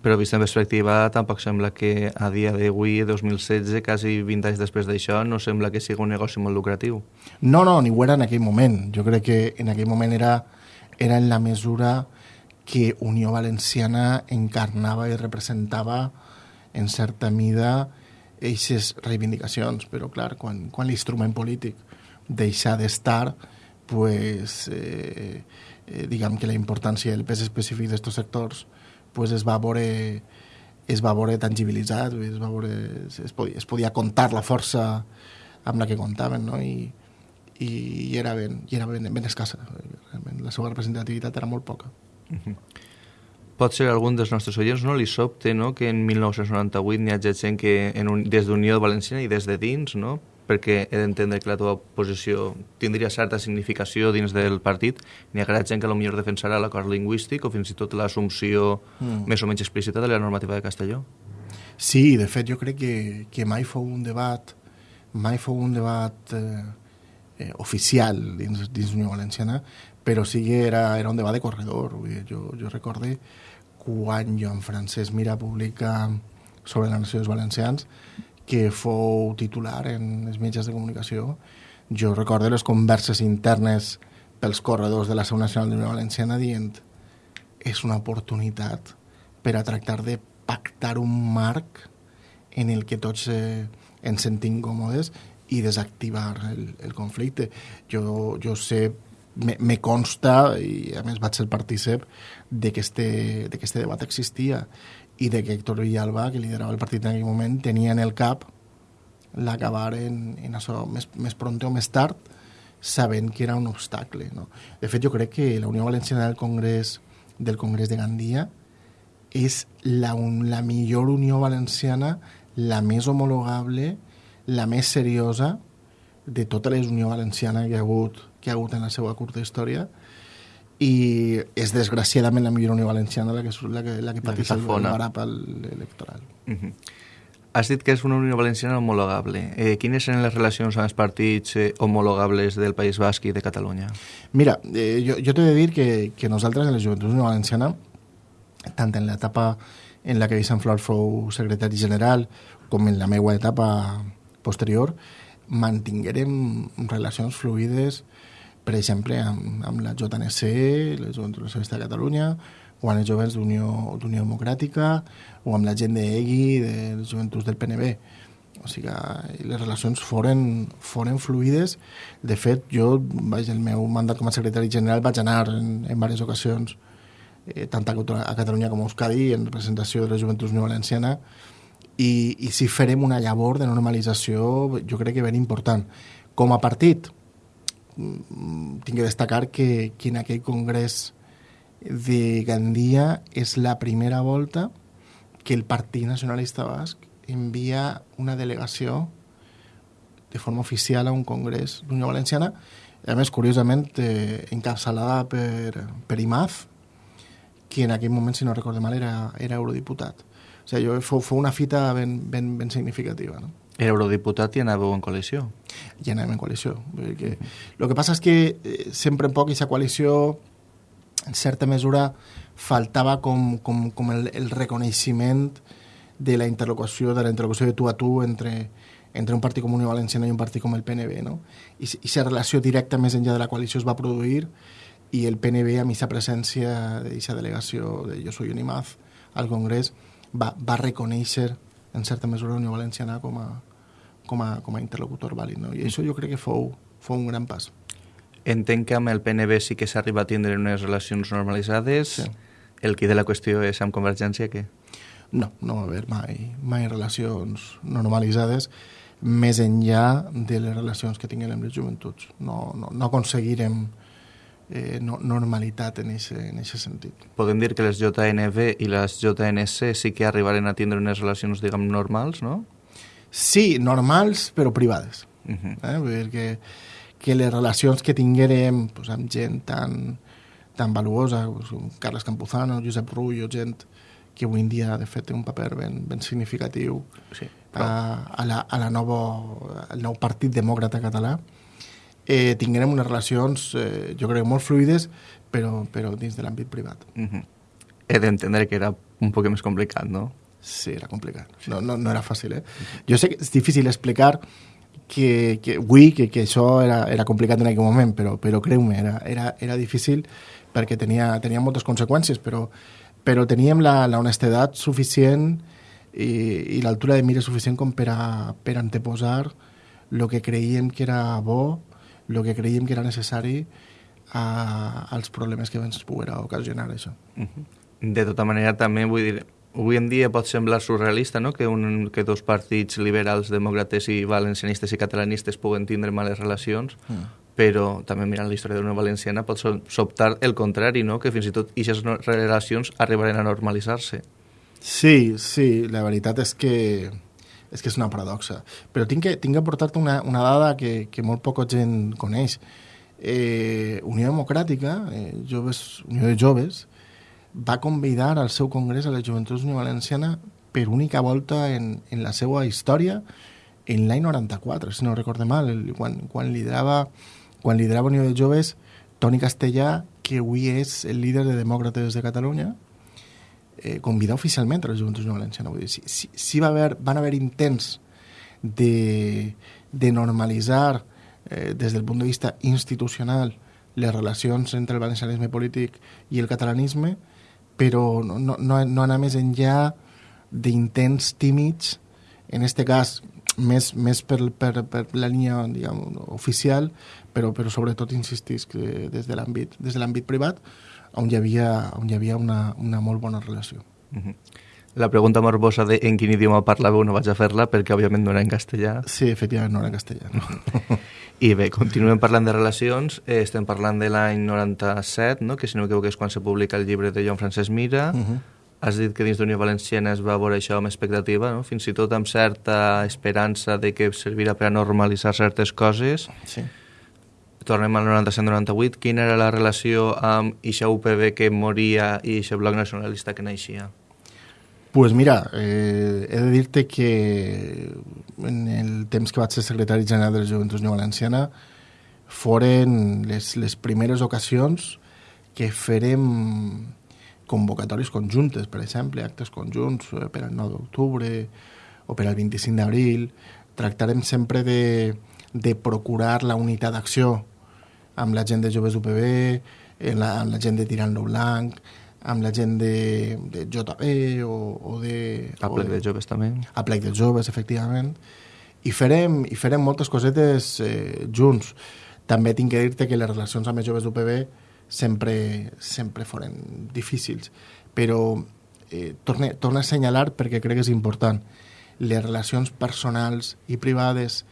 Speaker 3: Però vist en perspectiva, tampoc sembla que a dia d'avui, 2016, quasi 20 anys després d'això, no sembla que sigui un negoci molt lucratiu.
Speaker 4: No, no, ni ho era en aquell moment. Jo crec que en aquell moment era, era en la mesura que Unió Valenciana encarnava i representava en certa mida eixes reivindicacions, però clar, quan, quan l'instrument polític deixa d'estar, pues, eh, eh, diguem que la importància i el pes específic d'aquests sectors pues es va veure es va veure tangibilitzat, es, va veure, es, podia, es podia comptar la força amb la que comptaven, no? I, i, i era, ben, i era ben, ben escassa. Realment, la seva representativitat era molt poca. Uh -huh
Speaker 3: pot ser algun dels nostres oients no li sobte no? que en 1998 n'hi hagi gent que en un, des d'Unió Valenciana i des de dins, no? perquè he d'entendre que la teva posició tindria certa significació dins del partit, n'hi ha gent que potser defensarà l'acord lingüístic o fins i tot l'assumpció mm. més o menys explícita de la normativa de Castelló.
Speaker 4: Sí, de fet jo crec que, que mai fou un debat mai fou un debat eh, eh, oficial dins, dins Unió Valenciana, però sí que era, era un debat de corredor. Jo, jo recorde quan Joan Francesc Mira publica sobre la nació dels valencians, que fou titular en els mitjans de comunicació. Jo recordo les converses internes pels corredors de la Seu Nacional de la Valenciana dient és una oportunitat per a tractar de pactar un marc en el que tots eh, ens sentim còmodes i desactivar el, el conflicte. Jo, jo sé me, me consta, i a més vaig ser partícip, de que este, de que este debat existia i de que Héctor Villalba, que liderava el partit en aquell moment, tenia en el cap l'acabar en, en això més, més pronto o més tard, sabent que era un obstacle. No? De fet, jo crec que la Unió Valenciana del Congrés del Congrés de Gandia és la, un, la millor Unió Valenciana, la més homologable, la més seriosa de tota la Unió Valenciana que ha hagut que ha hagut en la seva curta història i és desgraciadament la millor Unió Valenciana la que, la que, la que pateix el barap electoral. Uh
Speaker 3: mhm. -huh. Has dit que és una Unió Valenciana homologable. Eh, quines eren les relacions amb els partits eh, homologables del País Basc i de Catalunya?
Speaker 4: Mira, eh, jo, jo t'he de dir que, que nosaltres en la Joventut Unió Valenciana, tant en l'etapa en la que Vicent Flor fou secretari general com en la meva etapa posterior, mantinguérem relacions fluides per exemple, amb, amb la JNC, la Joventut Nacionalista de Catalunya, o amb els joves d'Unió Democràtica, o amb la gent d'EGI, de les joventuts del PNB. O sigui les relacions foren, foren fluides. De fet, jo, vaig, el meu mandat com a secretari general vaig anar en, en diverses ocasions, eh, tant a, a Catalunya com a Euskadi, en representació de la Joventut Unió Valenciana, i, i si farem una llavor de normalització, jo crec que ben important. Com a partit, tinc que destacar que, que en aquell congrés de Gandia és la primera volta que el Partit Nacionalista Basc envia una delegació de forma oficial a un congrés d'Unió Valenciana a més, curiosament, eh, encapçalada per, per Imaz, que en aquell moment, si no recordo mal, era, era eurodiputat. O sigui, jo, fou, fou una fita ben, ben, ben significativa, no?
Speaker 3: Era eurodiputat i anàveu en coalició.
Speaker 4: I anàvem en coalició. Perquè el que passa és que eh, sempre en poc aquesta coalició, en certa mesura, faltava com, com, com el, el reconeixement de la interlocució, de la interlocució de tu a tu entre, entre un partit com Unió Valenciana i un partit com el PNB, no? I aquesta relació directa més enllà de la coalició es va produir i el PNB, amb aquesta presència d'aquesta delegació de Jo soy Unimaz al Congrés, va, va reconèixer en certa mesura Unió Valenciana com a, com a, com a interlocutor vàlid. No? I això jo crec que fou, fou un gran pas.
Speaker 3: Entenc que amb el PNB sí que s'arriba a tindre unes relacions normalitzades. Sí. El qui de la qüestió és amb Convergència, què?
Speaker 4: No, no va haver mai, mai relacions normalitzades més enllà de les relacions que tinguem amb les joventuts. No, no, no aconseguirem eh, no, normalitat en aquest sentit.
Speaker 3: Podem dir que les JNB i les JNC sí que arribaren a tindre unes relacions, diguem, normals, no?
Speaker 4: Sí, normals, però privades. Uh -huh. eh? Vull dir que, que les relacions que tinguérem pues, amb gent tan, tan valuosa, pues, com Carles Campuzano, Josep Rullo, gent que avui en dia, de fet, té un paper ben, ben significatiu sí, però... a, a, la, a la nova, al nou Partit Demòcrata Català, eh, tinguérem unes relacions, eh, jo crec, molt fluides, però, però dins de l'àmbit privat. Uh
Speaker 3: -huh. He d'entendre que era un poc més complicat, no?
Speaker 4: Sí, era complicat. No, no, no era fàcil, eh? Jo sé que és difícil explicar que, que avui que, que això era, era complicat en aquell moment, però, però creu-me, era, era, era difícil perquè tenia, tenia moltes conseqüències, però, però teníem la, la honestedat suficient i, i l'altura de mira suficient com per a, per anteposar el que creiem que era bo el que creiem que era necessari a, als problemes que ens poguera ocasionar això. Uh
Speaker 3: -huh. De tota manera, també vull dir, avui en dia pot semblar surrealista no? que, un, que dos partits liberals, demòcrates i valencianistes i catalanistes puguen tindre males relacions, uh però també mirant la història d'una valenciana pot sobtar el contrari, no? que fins i tot aquestes relacions arribaran a normalitzar-se.
Speaker 4: Sí, sí, la veritat és que és que és una paradoxa. Però tinc que, tinc que portar-te una, una dada que, que molt poca gent coneix. Eh, Unió Democràtica, eh, joves, Unió de Joves, va convidar al seu congrés a la Joventut Unió Valenciana per única volta en, en la seva història en l'any 94, si no recorde mal, el, quan, quan, liderava, quan liderava Unió de Joves Toni Castellà, que avui és el líder de Demòcrates de Catalunya, eh, convidar oficialment a la Joventut Valenciana. Vull dir, si, si, si va haver, van haver intents de, de normalitzar eh, des del punt de vista institucional les relacions entre el valencianisme polític i el catalanisme, però no, no, no, no anar més enllà d'intents tímids, en aquest cas més, més per, per, per la línia diguem, oficial, però, però sobretot insistís que des de l'àmbit privat, on hi havia, on hi havia una, una molt bona relació. Uh
Speaker 3: -huh. La pregunta morbosa de en quin idioma parlàveu no vaig a fer-la perquè òbviament no era en castellà.
Speaker 4: Sí, efectivament no era en castellà. No.
Speaker 3: I bé, continuem parlant de relacions. Eh, estem parlant de l'any 97, no? que si no m'equivoco és quan se publica el llibre de Joan Francesc Mira. Uh -huh. Has dit que dins d'Unió Valenciana es va veure això amb expectativa, no? fins i tot amb certa esperança de que servirà per a normalitzar certes coses. Sí tornem al 97-98, quina era la relació amb ixa UPB que moria i ixa bloc nacionalista que naixia?
Speaker 4: pues mira, eh, he de dir-te que en el temps que vaig ser secretari general de la Joventut Unió Valenciana foren les, les primeres ocasions que farem convocatoris conjuntes, per exemple, actes conjunts eh, per al 9 d'octubre o per al 25 d'abril. Tractarem sempre de, de procurar la unitat d'acció amb la gent de Joves UPB, amb la, amb la gent de Tirant lo Blanc, amb la gent de, de JB o, o de...
Speaker 3: A plec de, de joves també.
Speaker 4: A plec de joves, efectivament. I farem, i farem moltes cosetes eh, junts. També tinc que dir-te que les relacions amb els joves d'UPB sempre, sempre foren difícils, però eh, torne, torna a assenyalar perquè crec que és important. Les relacions personals i privades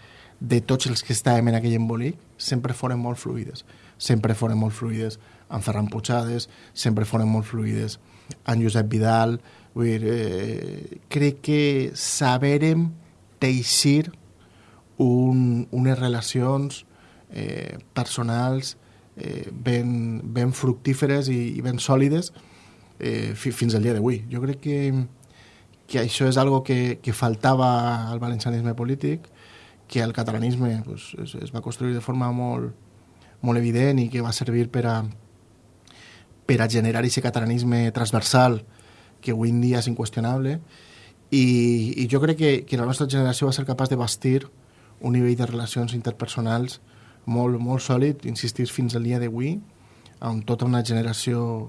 Speaker 4: de tots els que estàvem en aquell embolic sempre foren molt fluides. Sempre foren molt fluides amb Ferran Puigades, sempre foren molt fluides amb Josep Vidal. Vull dir, eh, crec que saberem teixir un, unes relacions eh, personals eh, ben, ben fructíferes i, i ben sòlides eh, fi, fins al dia d'avui. Jo crec que, que això és algo que, que faltava al valencianisme polític, que el catalanisme pues, es, es va construir de forma molt, molt evident i que va servir per a, per a generar aquest catalanisme transversal que avui en dia és inqüestionable. I, i jo crec que, que la nostra generació va ser capaç de bastir un nivell de relacions interpersonals molt, molt sòlid, insistir fins al dia d'avui, amb tota una generació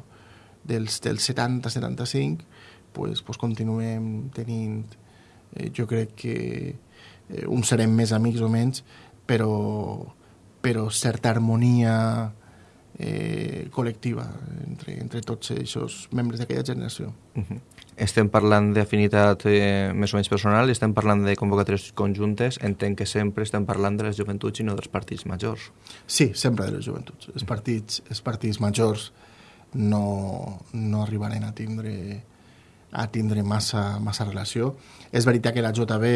Speaker 4: dels, dels 70-75, pues, pues continuem tenint, eh, jo crec que eh, uns serem més amics o menys, però, però certa harmonia eh, col·lectiva entre, entre tots aquests membres d'aquella generació.
Speaker 3: Uh -huh. Estem parlant d'afinitat eh, més o menys personal, estem parlant de convocatòries conjuntes, entenc que sempre estem parlant de les joventuts i no dels partits majors.
Speaker 4: Sí, sempre de les joventuts. Els partits, els partits majors no, no arribaran a tindre a tindre massa, massa relació. És veritat que la JB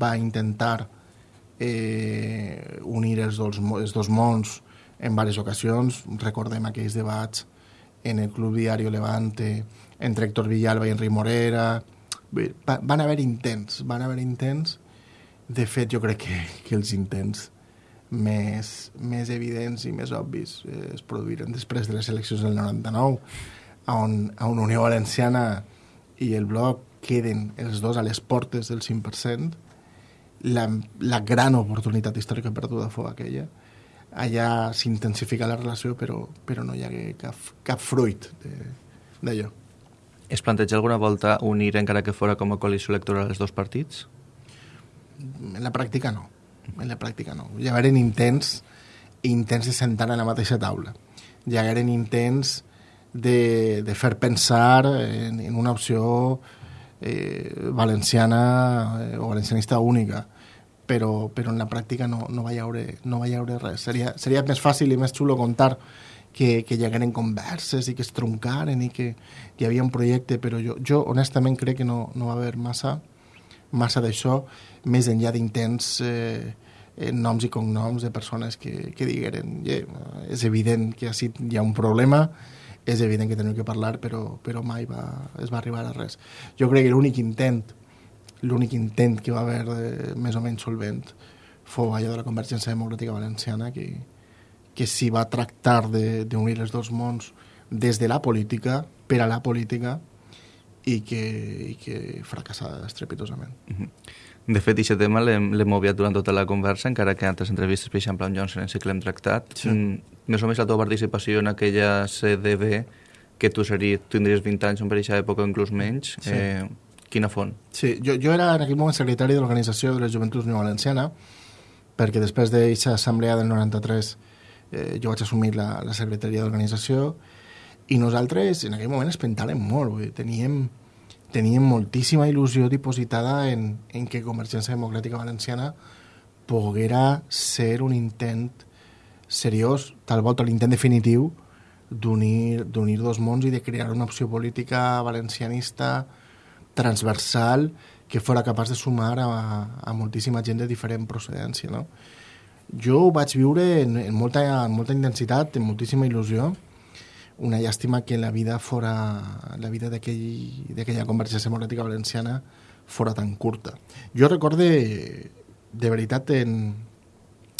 Speaker 4: va intentar eh, unir els dos, els dos mons en diverses ocasions. Recordem aquells debats en el Club Diario Levante entre Héctor Villalba i Enric Morera. Va, van haver intents, van haver intents. De fet, jo crec que, que els intents més, més evidents i més obvis eh, es produïren després de les eleccions del 99, on, on Unió Valenciana i el bloc queden els dos a les portes del 5%, la, la gran oportunitat històrica perduda fou aquella. Allà s'intensifica la relació, però, però no hi ha cap, cap fruit d'allò.
Speaker 3: Es planteja alguna volta unir, encara que fora com a coalició electoral, els dos partits?
Speaker 4: En la pràctica no. En la pràctica no. Hi hagueren intents, intents de sentar a la mateixa taula. Hi hagueren intents de, de fer pensar en, en una opció eh, valenciana eh, o valencianista única però, però en la pràctica no, no, va haure, no va haure res. Seria, seria més fàcil i més xulo contar que, que hi hagueren converses i que es troncaren i que hi havia un projecte, però jo, jo honestament crec que no, no va haver massa, massa d'això, més enllà d'intents eh, noms i cognoms de persones que, que digueren yeah, és evident que així hi ha un problema, és evident que tenim que parlar, però, però mai va, es va arribar a res. Jo crec que l'únic intent, l'únic intent que va haver de, més o menys solvent fou allò de la Convergència Democràtica Valenciana, que, que s'hi va tractar d'unir els dos mons des de la política, per a la política, i que, i que fracassà estrepitosament. Uh
Speaker 3: -huh. De fet, aquest tema l'hem obviat durant tota la conversa, encara que en altres entrevistes, per exemple, amb Johnson, sí que l'hem tractat. Sí. Mm, més o menys la teva participació en aquella CDB, que tu series, tindries 20 anys, per aquesta època inclús menys, sí. eh, quina font?
Speaker 4: Sí, jo, jo era en aquell moment secretari de l'Organització de les Joventuts Unió Valenciana, perquè després d'aquesta assemblea del 93 eh, jo vaig assumir la, la secretaria d'organització i nosaltres en aquell moment es pentàvem molt, vull dir, teníem teníem moltíssima il·lusió dipositada en, en que Convergència Democràtica Valenciana poguera ser un intent seriós, tal volta l'intent definitiu d'unir dos mons i de crear una opció política valencianista transversal que fora capaç de sumar a, a moltíssima gent de diferent procedència. No? Jo ho vaig viure en, en, molta, en molta intensitat, en moltíssima il·lusió, una llàstima que la vida fora la vida d'aquella aquell, convergència democràtica valenciana fora tan curta. Jo recorde de veritat en,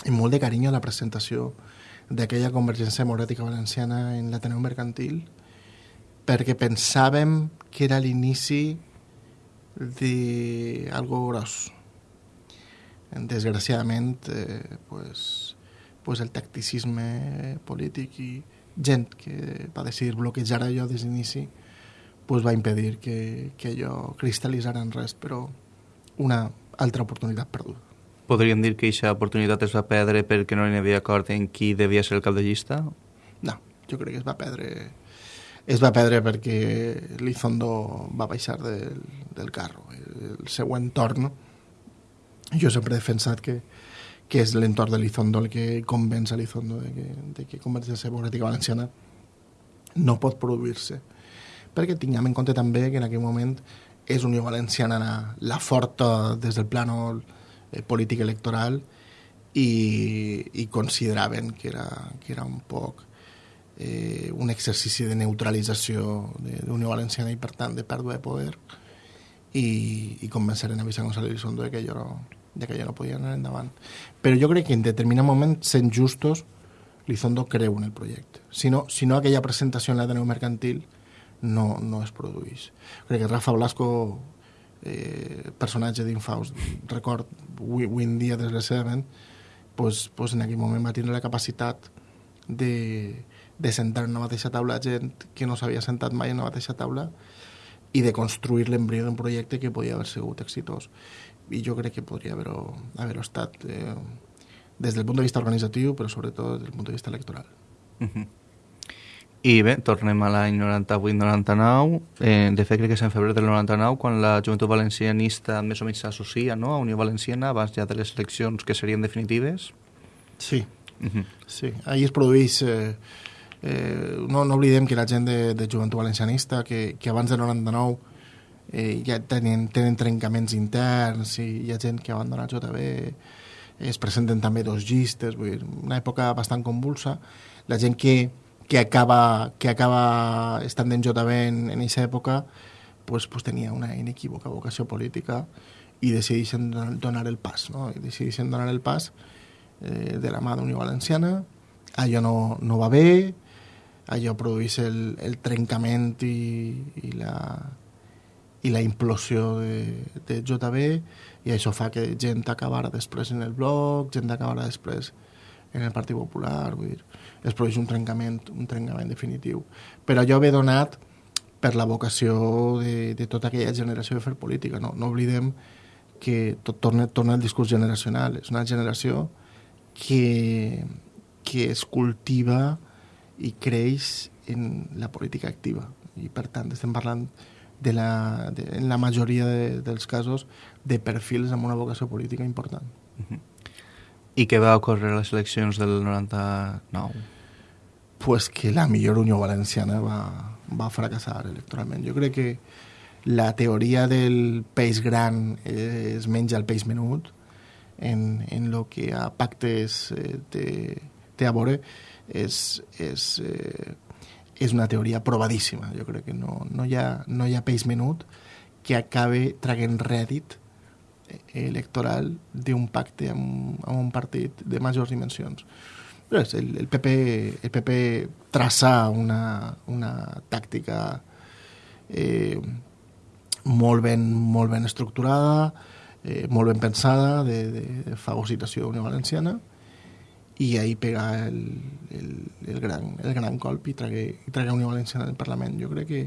Speaker 4: en molt de carinyo la presentació d'aquella convergència democràtica valenciana en l'Ateneu Mercantil perquè pensàvem que era l'inici d'algo gros. Desgraciadament, eh, pues, pues el tacticisme polític i, gent que va decidir bloquejar allò des d'inici pues va impedir que, que allò cristal·litzara en res, però una altra oportunitat perduda.
Speaker 3: Podríem dir que aquesta oportunitat es va perdre perquè no hi havia acord en qui devia ser el cap de llista?
Speaker 4: No, jo crec que es va perdre es va perdre perquè l'Izondo va baixar del, del carro. El seu entorn, jo sempre he defensat que, que és l'entorn de l'Izondo el que convenç a l'Izondo de que, de que Convergència Democràtica Valenciana no pot produir-se. Perquè tinguem en compte també que en aquell moment és Unió Valenciana la, la forta des del plano eh, polític electoral i, i consideraven que era, que era un poc eh, un exercici de neutralització de, de Unió Valenciana i, per tant, de pèrdua de poder i, i convenceren a Vicent González Elizondo de que allò no, de que allò no podia anar endavant. Però jo crec que en determinat moment, sent justos, Lizondo creu en el projecte. Si no, si no aquella presentació en l'Ateneu Mercantil no, no es produeix. Crec que Rafa Blasco, eh, personatge d'Infaus, record, avui, avui en dia, desgraciadament, pues, pues en aquell moment va tenir la capacitat de, de sentar en una mateixa taula gent que no s'havia sentat mai en una mateixa taula i de construir l'embrió d'un projecte que podia haver sigut exitós. I jo crec que podria haver-ho haver estat eh, des del punt de vista organitzatiu, però sobretot des del punt de vista electoral.
Speaker 3: Uh -huh. I bé, tornem a l'any 98-99. Eh, de fet, crec que és en febrer del 99 quan la joventut valencianista més o menys s'associa no? a Unió Valenciana abans ja de les eleccions que serien definitives.
Speaker 4: Sí, uh -huh. sí. Ahir es produeix... Eh, eh, no, no oblidem que la gent de, de joventut valencianista, que, que abans del 99 eh, ja tenen, tenen trencaments interns i hi ha gent que abandona el JB, es presenten també dos llistes, vull dir, una època bastant convulsa. La gent que, que, acaba, que acaba estant en JB en, aquesta època pues, pues tenia una inequívoca vocació política i decideixen donar el pas, no? I decideixen donar el pas eh, de la mà d'Unió Valenciana, allò no, no va bé, allò produeix el, el trencament i, i, la, i la implosió de, de JB i això fa que gent acabara després en el blog, gent acabara després en el Partit Popular, vull dir, es produeix un trencament, un trencament definitiu. Però allò ve donat per la vocació de, de tota aquella generació de fer política. No, no oblidem que tot torna, torna al discurs generacional. És una generació que, que es cultiva i creix en la política activa. I, per tant, estem parlant de la, de, en la majoria de, dels casos de perfils amb una vocació política important. Uh -huh.
Speaker 3: I què va ocórrer a les eleccions del 99?
Speaker 4: Pues que la millor Unió Valenciana va, va fracassar electoralment. Jo crec que la teoria del peix gran es menja el peix menut en, en lo que a pactes eh, té, té a veure és, és eh, és una teoria provadíssima. Jo crec que no, no, hi, ha, no hi ha peix menut que acabe traguent rèdit electoral d'un pacte amb, amb un partit de majors dimensions. Pues el, el, PP, el PP traçar una, una tàctica eh, molt, ben, molt ben estructurada, eh, molt ben pensada de, de, de fagocitació d'Unió Valenciana, i ahir pegar el, el, el, gran, el gran colp i tragué, i tragué Unió Valenciana al Parlament. Jo crec que,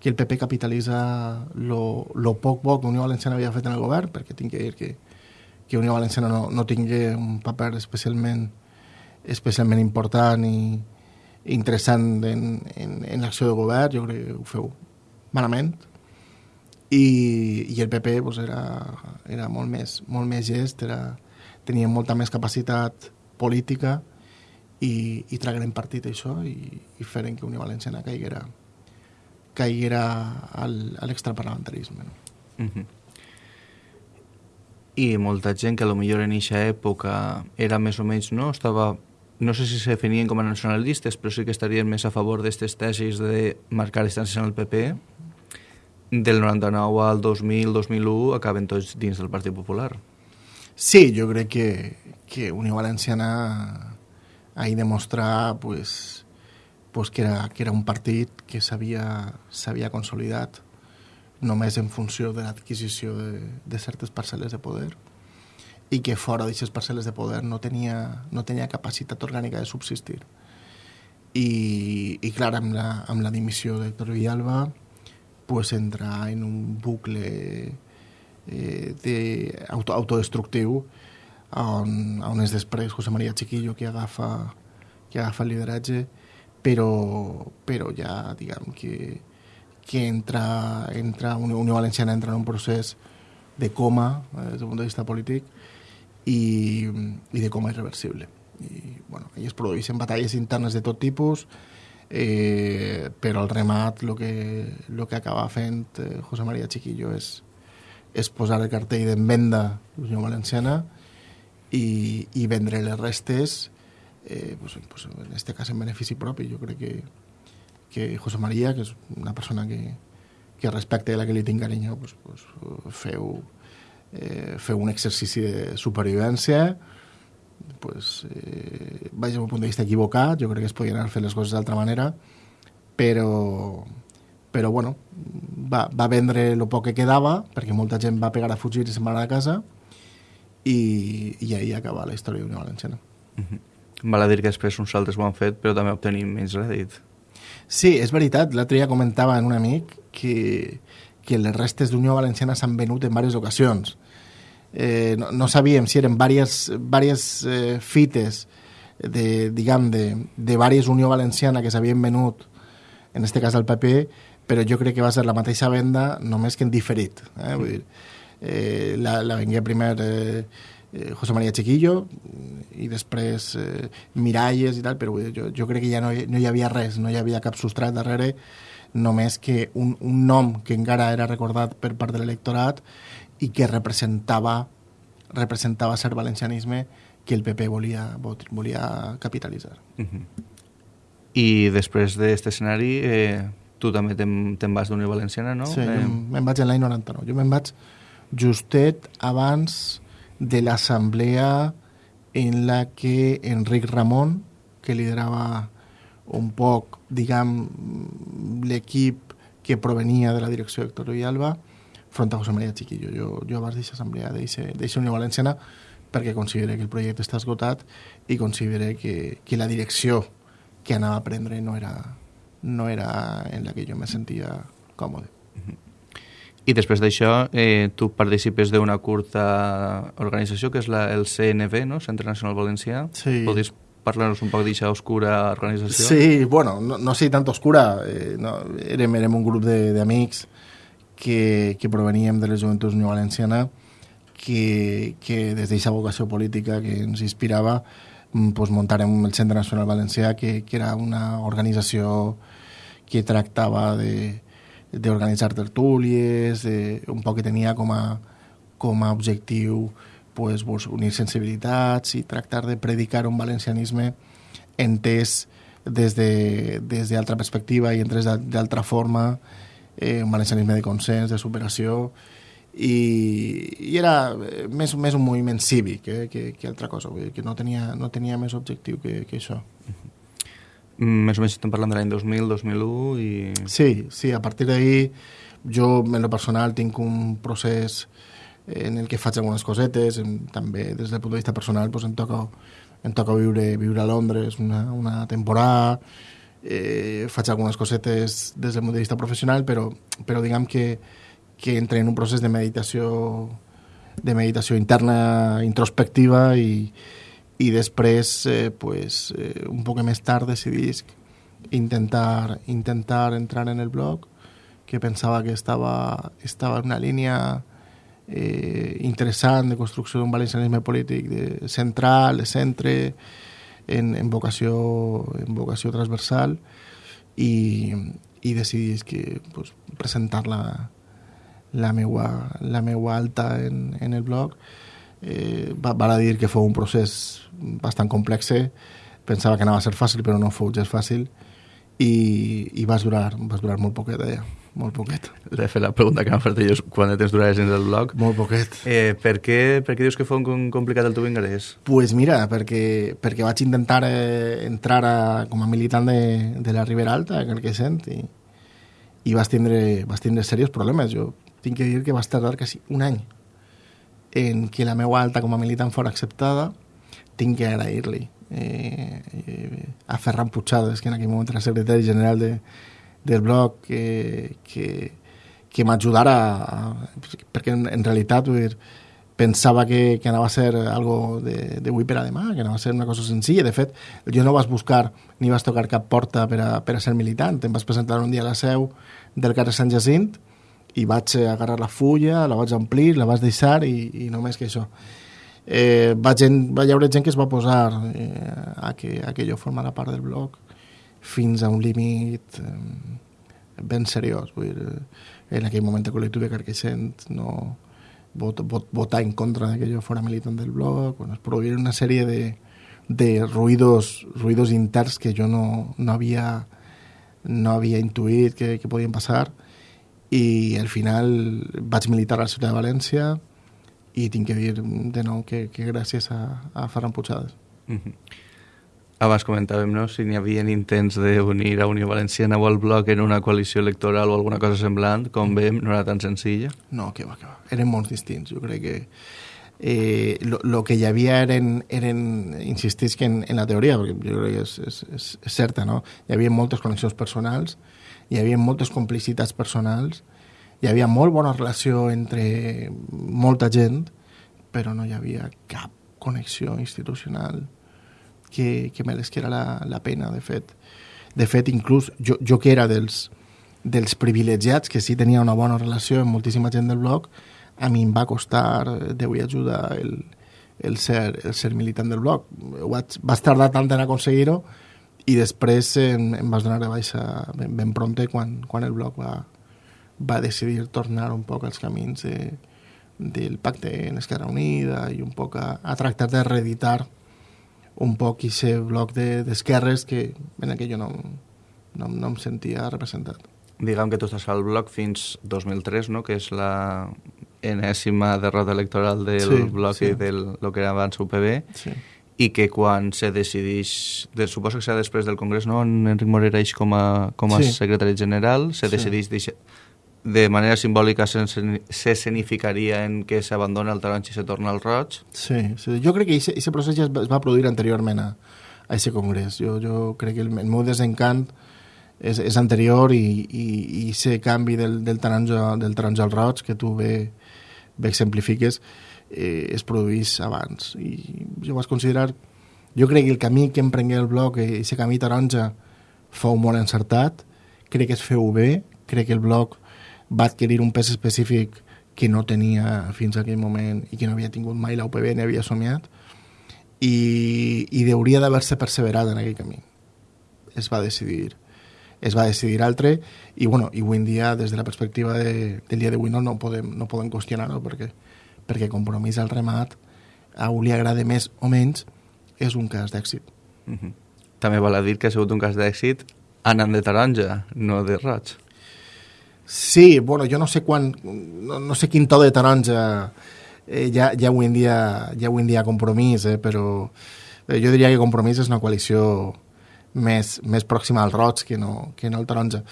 Speaker 4: que el PP capitalitza lo, lo poc bo que Unió Valenciana havia fet en el govern, perquè tinc que dir que, que Unió Valenciana no, no tingui un paper especialment, especialment important i interessant en, en, en l'acció de govern, jo crec que ho feu malament, i, i el PP pues, era, era molt, més, molt més gest, era, tenia molta més capacitat política i, i tragueren partit això i, i feren que Unió Valenciana caiguera, caiguera al, a l'extraparlamentarisme. No? Uh
Speaker 3: -huh. I molta gent que a lo millor en aquesta època era més o menys, no? Estava, no sé si se definien com a nacionalistes, però sí que estarien més a favor d'aquestes tesis de marcar distàncies en el PP. Del 99 al 2000-2001 acaben tots dins del Partit Popular.
Speaker 4: Sí, jo crec que, que Unió Valenciana ahir demostrar pues, pues que, era, que era un partit que s'havia consolidat només en funció de l'adquisició de, de certes parcel·les de poder i que fora d'aquestes parcel·les de poder no tenia, no tenia capacitat orgànica de subsistir. I, i clar, amb la, amb la dimissió d'Héctor Villalba pues, entra en un bucle eh, de auto, autodestructiu on, on és després José María Chiquillo que agafa, que agafa el lideratge, però, però ja, diguem, que, que entra, entra Unió Valenciana entra en un procés de coma eh, des del punt de vista polític i, i de coma irreversible. I, bueno, es produeixen batalles internes de tot tipus, eh, però al remat el que, lo que acaba fent eh, José María Chiquillo és, és posar el cartell d'en venda Unió Valenciana i, i vendre les restes eh, pues, pues, en este cas en benefici propi jo crec que, que José María que és una persona que, que respecte a la que li tinc carinyo pues, pues, feu, eh, feu un exercici de supervivència pues, eh, vaig un punt de vista equivocat jo crec que es podien haver fet les coses d'altra manera però però bueno, va, va vendre el poc que quedava perquè molta gent va pegar a fugir i se'n va anar a casa i, i ahir acaba la història d'Unió Valenciana.
Speaker 3: Uh -huh. Val a dir que després uns altres ho han fet, però també obtenim menys rèdit.
Speaker 4: Sí, és veritat. L'altre dia comentava en un amic que, que les restes d'Unió Valenciana s'han venut en diverses ocasions. Eh, no, no sabíem si eren diverses, diverses eh, fites de, diguem, de, de diverses Unió Valenciana que s'havien venut, en aquest cas al PP, però jo crec que va ser la mateixa venda, només que en diferit. Eh? Vull dir, eh, la, la vengué primer eh, eh, José María Chiquillo i després eh, Miralles i tal, però jo, jo crec que ja no, no hi havia res, no hi havia cap substrat darrere, només que un, un nom que encara era recordat per part de l'electorat i que representava representava ser valencianisme que el PP volia, volia capitalitzar. Uh -huh.
Speaker 3: I després d'aquest escenari, eh, tu també te'n te vas d'Unió Valenciana, no?
Speaker 4: Sí, eh... jo me'n vaig en l'any 99. Jo me'n vaig justet abans de l'assemblea en la que Enric Ramon, que liderava un poc, diguem, l'equip que provenia de la direcció d'Hector Villalba, front a José María Chiquillo. Jo, jo abans d'aquesta assemblea d'eixa Unió Valenciana perquè considere que el projecte està esgotat i considere que, que la direcció que anava a prendre no era, no era en la que jo me sentia còmode. Uh -huh.
Speaker 3: I després d'això, eh, tu participes d'una curta organització que és la, el CNV, no? Centre Nacional Valencià.
Speaker 4: Sí.
Speaker 3: Podries parlar-nos un poc d'aquesta oscura organització?
Speaker 4: Sí, bueno, no, no sé tant oscura. Eh, no, érem, érem un grup d'amics que, que proveníem de les Joventuts Unió Valenciana que, que des d'aquesta vocació política que ens inspirava mm, pues, muntarem el Centre Nacional Valencià que, que era una organització que tractava de, d'organitzar tertúlies, de, un poc que tenia com a, com a objectiu pues, pues, unir sensibilitats i tractar de predicar un valencianisme entès des d'altra de, des perspectiva i entès d'altra forma, eh, un valencianisme de consens, de superació, i, i era més, més un moviment cívic eh, que, que altra cosa, que no tenia, no tenia més objectiu que, que això.
Speaker 3: Més o menys estem parlant de l'any 2000, 2001 i...
Speaker 4: Sí, sí, a partir d'ahir jo en lo personal tinc un procés en el que faig algunes cosetes, en, també des del punt de vista personal pues, em, toca, em toca viure, viure a Londres una, una temporada, eh, faig algunes cosetes des del punt de vista professional, però, però diguem que, que entre en un procés de meditació de meditació interna introspectiva i, i després, eh, pues, eh, un poc més tard decidís intentar, intentar entrar en el blog, que pensava que estava, estava en una línia eh, interessant de construcció d'un valencianisme polític de central, de centre, en, en, vocació, en vocació transversal, i, i decidís que, pues, presentar la, la, meua, la meua alta en, en el blog eh, va, a dir que fou un procés bastant complex pensava que anava a ser fàcil però no fou gens fàcil i, i vas durar, vas durar molt poquet allà molt poquet.
Speaker 3: De fet, la pregunta que m'ha fet jo quan temps duraves dins del blog.
Speaker 4: Molt poquet.
Speaker 3: Eh, per, què, per què dius que fou un complicat el teu ingrés?
Speaker 4: pues mira, perquè, perquè vaig intentar eh, entrar a, com a militant de, de la Ribera Alta, que el que sent, i, i vas tindre, vas tindre serios problemes. Jo tinc que dir que vas tardar quasi un any en que la meva alta com a militant fora acceptada, tinc que agrair-li eh, eh, a Ferran Puigades, que en aquell moment era secretari general de, del bloc, que, que, que m'ajudara, perquè en, en realitat dir, pensava que, que anava a ser algo de, de avui per a demà, que anava a ser una cosa senzilla. De fet, jo no vas buscar ni vas tocar cap porta per a, per a ser militant. Em vas presentar un dia a la seu del carrer Sant Jacint i vaig agarrar la fulla, la vaig omplir, la vaig deixar i, i només que això. Eh, va, gent, va hi gent que es va posar eh, a, que, a que jo formara part del blog fins a un límit eh, ben seriós. Vull dir, en aquell moment el col·lectiu de Carqueixent no, vot, vot, votar en contra de que yo fuera militante del blog, bueno, es produir una serie de, de ruidos, ruidos interns que jo no, no havia no havia intuït que, que podien passar i al final vaig militar a la ciutat de València i tinc que dir de nou que, que gràcies a, a Ferran Puigades.
Speaker 3: Mm -hmm. Abans comentàvem no? si n'hi havia intents d'unir a Unió Valenciana o al bloc en una coalició electoral o alguna cosa semblant, com veiem, no era tan senzilla.
Speaker 4: No, que va, que va. Eren molt distints. Jo crec que eh, lo, lo que hi havia eren, eren insistisc en, en la teoria, perquè jo crec que és, és, és, és certa, no? Hi havia moltes connexions personals, hi havia moltes complicitats personals, hi havia molt bona relació entre molta gent, però no hi havia cap connexió institucional que, que meresquera la, la pena, de fet. De fet, inclús jo, jo que era dels, dels privilegiats, que sí tenia una bona relació amb moltíssima gent del bloc, a mi em va costar Déu i ajuda el, el, ser, el ser militant del bloc. Vaig, vas tardar tant en aconseguir-ho i després em, em vas donar de baixa ben, ben prompte quan, quan el bloc va, va decidir tornar un poc als camins de, del pacte en Esquerra Unida i un poc a, a tractar de reeditar un poc aquest bloc d'esquerres de, que en aquell jo no, no, no em sentia representat.
Speaker 3: Diguem que tu estàs al bloc fins 2003, no? que és la enèsima derrota electoral del sí, bloc sí. i del lo que era abans UPB, sí. I que quan se decideix, de, suposo que serà després del Congrés, no? en Enric Morera eix com a, com a sí. secretari general, se sí. decideix deixar, de manera simbòlica se significaria en que s'abandona el taronja i se torna al roig.
Speaker 4: Sí, sí. jo crec que aquest procés ja es va produir anteriorment a, a aquest congrés. Jo, jo crec que el, el meu desencant és, és anterior i, i, i aquest canvi del, del, taronja, del taronja al roig que tu ve, bé exemplifiques, eh, es produís abans. I jo vaig considerar... Jo crec que el camí que emprengué el bloc, aquest camí taronja, fou molt encertat, crec que es feu bé, crec que el bloc va adquirir un pes específic que no tenia fins a aquell moment i que no havia tingut mai l'UPB ni havia somiat i, i hauria d'haver-se perseverat en aquell camí. Es va decidir es va decidir altre i, bueno, i avui en dia, des de la perspectiva de, del dia d'avui, no, no, podem, no podem qüestionar-ho perquè, perquè compromís al remat a un li agrada més o menys és un cas d'èxit.
Speaker 3: Mm -hmm. També val a dir que ha sigut un cas d'èxit anant de taronja, no de roig.
Speaker 4: Sí, bueno, jo no sé quan, no, no sé quin to de taronja eh, ja, ja, avui en dia, ja avui en dia compromís, eh, però eh, jo diria que compromís és una coalició més, més pròxima al roig que no, que no al taronja.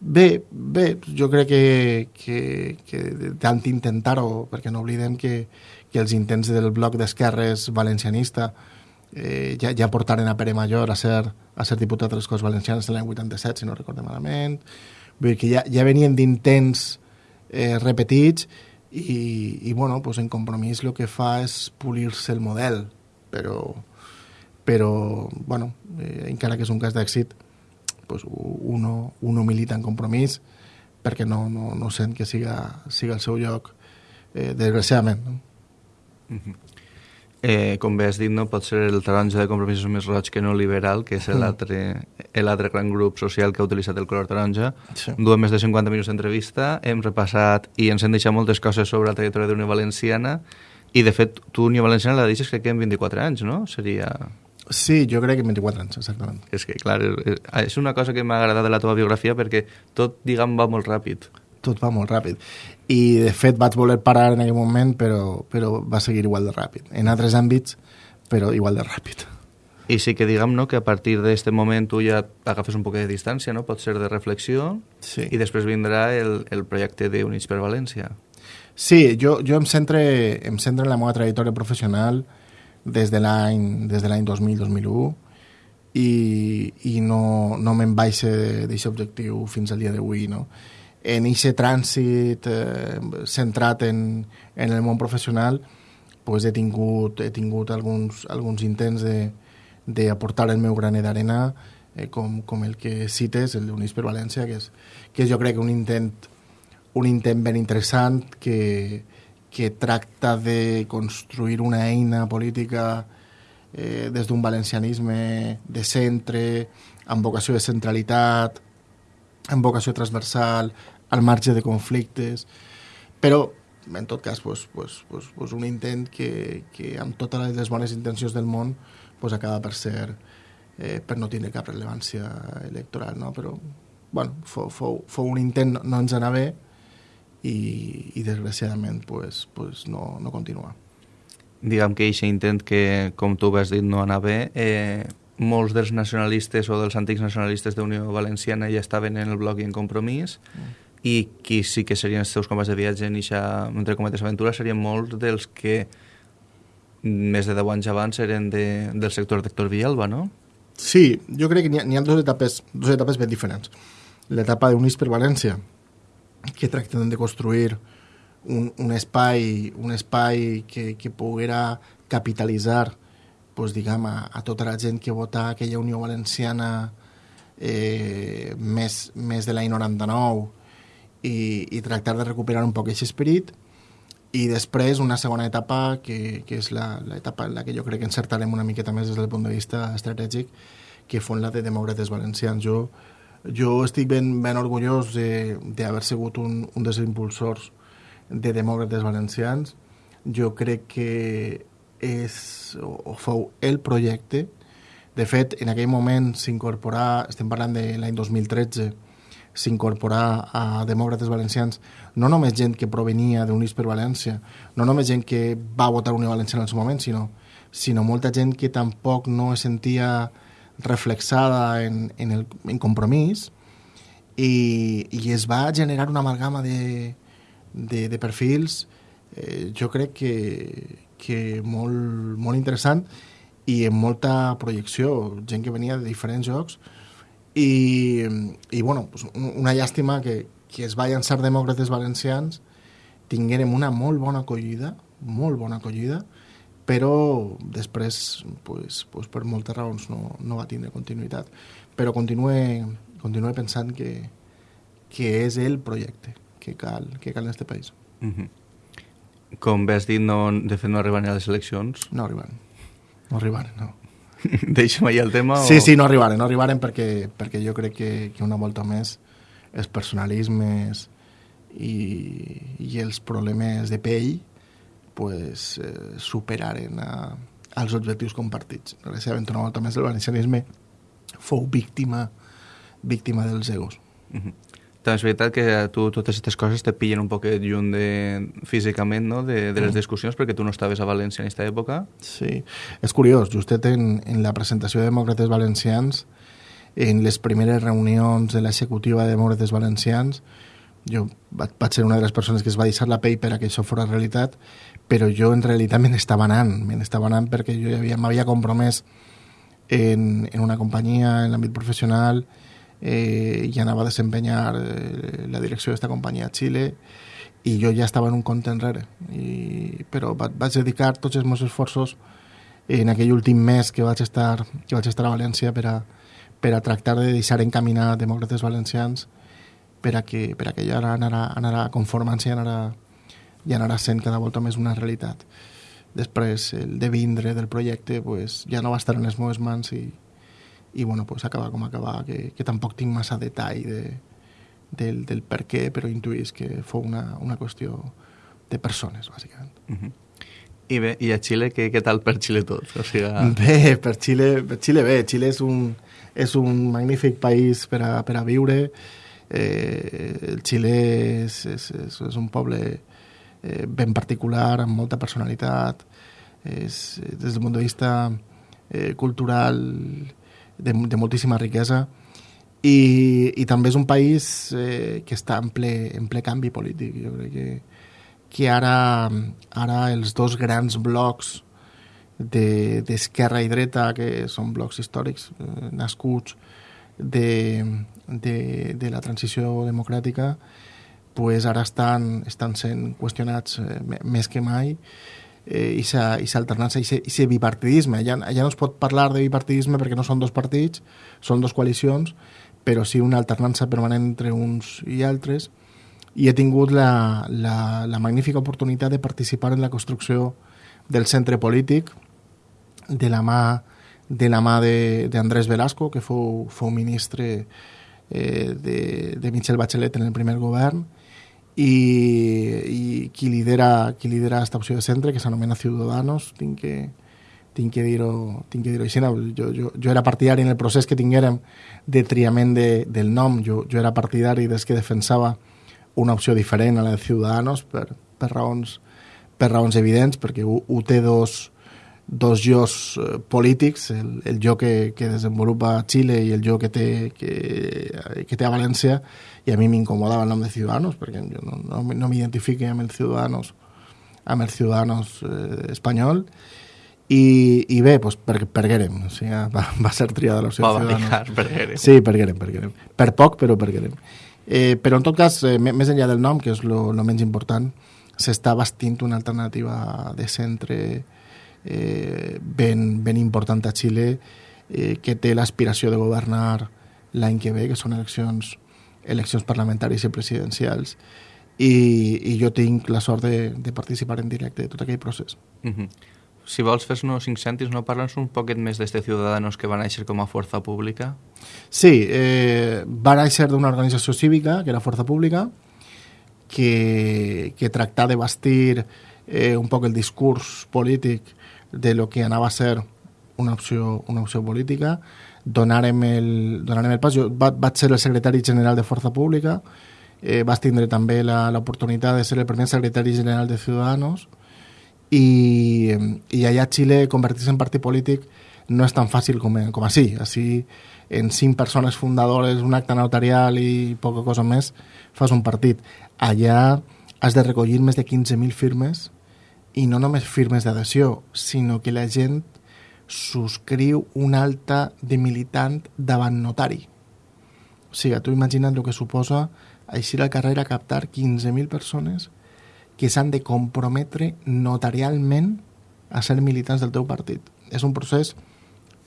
Speaker 4: Bé, bé, jo crec que, que, que tant intentar-ho, perquè no oblidem que, que els intents del bloc d'esquerres valencianista eh, ja, ja portaren a Pere Major a ser, a ser diputat de les Corts Valencianes l'any 87, si no recordem malament. Vull dir que ja, ja venien d'intents eh, repetits i, i bueno, pues en compromís el que fa és polir-se el model, però, però bueno, eh, encara que és un cas d'èxit, pues uno, uno milita en compromís perquè no, no, no sent que siga, siga el seu lloc, eh, desgraciadament. No?
Speaker 3: Mm -hmm. eh, com bé has dit, no, pot ser el taronja de compromisos més roig que no liberal, que és mm. l'altre gran grup social que ha utilitzat el color taronja. Sí. Duem més de 50 minuts d'entrevista, hem repassat i ens hem deixat moltes coses sobre la trajectòria d'Unió Valenciana i, de fet, tu Unió Valenciana la deixes crec que en 24 anys, no? Seria...
Speaker 4: Sí, jo crec que 24 anys, exactament.
Speaker 3: És que, clar, és una cosa que m'ha agradat de la teva biografia perquè tot, diguem, va molt ràpid.
Speaker 4: Tot va molt ràpid. I, de fet, vaig voler parar en aquell moment, però, però va seguir igual de ràpid. En altres àmbits, però igual de ràpid.
Speaker 3: I sí que diguem no, que a partir d'aquest moment tu ja agafes un poc de distància, no? pot ser de reflexió, sí. i després vindrà el, el projecte d'Units per València.
Speaker 4: Sí, jo, jo em, centre, em centre en la meva trajectòria professional, des de l'any des de l'any 2000-2001 i, i no, no me'n baixa d'aquest objectiu fins al dia d'avui. No? En aquest trànsit eh, centrat en, en el món professional pues he tingut, he tingut alguns, alguns intents d'aportar el meu graner d'arena eh, com, com el que cites, el d'Units per València, que és, que és jo crec un intent, un intent ben interessant que, que tracta de construir una eina política eh, des d'un valencianisme de centre, amb vocació de centralitat, amb vocació transversal, al marge de conflictes. Però en tot cas, pues, pues, pues, pues un intent que, que amb totes les bones intencions del món pues acaba per ser eh, per no tindre cap rellevància electoral, no? però bueno, fou, fou, fou un intent, no, ens anava bé i, i desgraciadament pues, pues no, no continua.
Speaker 3: Diguem que aquest intent que, com tu has dit, no anava bé, eh, molts dels nacionalistes o dels antics nacionalistes d'Unió Valenciana ja estaven en el bloc i en compromís, mm. i qui sí que serien els seus companys de viatge en aquesta, entre cometes, aventura serien molts dels que més de 10 anys abans eren de, del sector d'Hector Villalba, no?
Speaker 4: Sí, jo crec que n'hi ha, ha dues etapes, dues etapes ben diferents. L'etapa d'Unís per València, que tracten de construir un, un espai, un espai que, que poguera capitalitzar pues, diguem, a, a tota la gent que vota aquella Unió Valenciana eh, més, més de l'any 99 i, i tractar de recuperar un poc aquest esperit i després una segona etapa que, que és l'etapa en la que jo crec que encertarem una miqueta més des del punt de vista estratègic que fon la de demòcrates valencians. Jo, jo estic ben, ben orgullós d'haver sigut un, un dels impulsors de demòcrates valencians. Jo crec que és, o fou el projecte. De fet, en aquell moment s'incorporà, estem parlant de l'any 2013, s'incorporà a demòcrates valencians no només gent que provenia d'Units per València, no només gent que va votar Unió Valenciana en el seu moment, sinó, sinó molta gent que tampoc no es sentia reflexada en, en, el, en compromís i, i es va generar una amalgama de, de, de perfils eh, jo crec que, que molt, molt interessant i amb molta projecció, gent que venia de diferents jocs i, i bueno, pues una llàstima que, que es va llançar demòcrates valencians tinguérem una molt bona acollida, molt bona acollida, però després, pues, pues per moltes raons, no, no va tindre continuïtat. Però continue, continue pensant que, que és el projecte que cal, que cal en aquest país. Mm -hmm
Speaker 3: com bé has dit, no, de fet no arriben a les eleccions.
Speaker 4: No arribaren. No arribaren, no.
Speaker 3: Deixa'm allà el tema?
Speaker 4: Sí, o... sí, no arribaren. No arribaren perquè, perquè jo crec que, que una volta més els personalismes i, i els problemes de pell pues, eh, superaren a, als objectius compartits. Una volta més el valencianisme fou víctima víctima dels egos. Uh
Speaker 3: -huh. També és veritat que tu totes aquestes coses te pillen un poquet lluny de, físicament no? de, de les mm. discussions perquè tu no estaves a València en aquesta època.
Speaker 4: Sí, és curiós, justet en, en la presentació de Demòcrates Valencians, en les primeres reunions de l'executiva de Demòcrates Valencians, jo vaig ser una de les persones que es va deixar la pell per a que això fos realitat, però jo en realitat me n'estava anant, me n'estava anant perquè jo m'havia compromès en, en una companyia, en l'àmbit professional, eh, i anava a desempenyar eh, la direcció d'aquesta companyia a Xile i jo ja estava en un compte enrere. I, però vaig dedicar tots els meus esforços en aquell últim mes que vaig estar, que vaig estar a València per a, per a tractar de deixar encaminar demòcrates valencians per a que, per a que ja anarà, anarà conformant-se i anarà, i anarà sent cada volta més una realitat. Després, el de vindre del projecte pues, ja no va estar en les meves mans i, i bueno, pues acaba com acaba, que, que tampoc tinc massa detall de, del, del per què, però intuïs que fou una, una qüestió de persones, bàsicament. Uh
Speaker 3: -huh. I bé, i a Xile, què, què tal per Xile tot? O sigui...
Speaker 4: Bé, per Xile, per Xile bé. Xile és un, és un magnífic país per a, per a viure. Eh, el Xile és, és, és, és un poble eh, ben particular, amb molta personalitat. És, des del punt de vista eh, cultural de, de moltíssima riquesa i, i també és un país eh, que està en ple, en ple canvi polític. Jo crec que, que ara, ara els dos grans blocs d'esquerra de, i dreta, que són blocs històrics eh, nascuts de, de, de la transició democràtica, pues ara estan, estan sent qüestionats eh, més que mai eh, i s'alternança, i aquest bipartidisme. Allà, allà no es pot parlar de bipartidisme perquè no són dos partits, són dos coalicions, però sí una alternança permanent entre uns i altres, i he tingut la, la, la magnífica oportunitat de participar en la construcció del centre polític de la mà de la mà d'Andrés Velasco, que fou, fou ministre eh, de, de Michel Bachelet en el primer govern, i, i qui lidera qui lidera aquesta opció de centre, que s'anomena Ciudadanos, tinc que, tinc que dir-ho tinc que dir així. No? Jo, jo, jo era partidari en el procés que tinguérem de triament de, del nom, jo, jo era partidari des que defensava una opció diferent a la de Ciudadanos per, per, raons, per raons evidents, perquè ho, ho té dos, dos jocs eh, polítics, el, el joc que, que desenvolupa Xile i el joc que té, que, que té a València, i a mi m'incomodava el nom de Ciudadanos, perquè jo no, no, no m'identifiqui amb el Ciudadanos amb el Ciudadanos eh, espanyol, i, i bé, doncs per, per Guerem, o sigui, va, va ser triada l'opció
Speaker 3: de Ciudadanos. per Guerem.
Speaker 4: Sí, per Guerem, per poc, però per Guerem. Eh, però en tot cas, eh, més enllà del nom, que és el menys important, s'està bastint una alternativa de centre eh, ben, ben important a Xile eh, que té l'aspiració de governar l'any que ve, que són eleccions, eleccions parlamentàries i presidencials, i, i jo tinc la sort de, de participar en directe de tot aquell procés. Uh
Speaker 3: mhm. -huh si vols fer-nos cinc cèntims, no parla'ns un poquet més d'este Ciudadanos que va néixer com a força pública?
Speaker 4: Sí, eh, va néixer d'una organització cívica, que era Força Pública, que, que tractà de bastir eh, un poc el discurs polític de lo que anava a ser una opció, una opció política. Donarem el, donarem el pas. Jo va, vaig ser el secretari general de Força Pública, eh, vas tindre també l'oportunitat de ser el primer secretari general de Ciudadanos, i, i allà a Xile convertir-se en partit polític no és tan fàcil com, com així. Així, en cinc persones fundadores, un acte notarial i poca cosa més, fas un partit. Allà has de recollir més de 15.000 firmes i no només firmes d'adhesió, sinó que la gent subscriu un alta de militant davant notari. O sigui, tu imagina't el que suposa eixir al carrer a captar 15.000 persones que s'han de comprometre notarialment a ser militants del teu partit. És un procés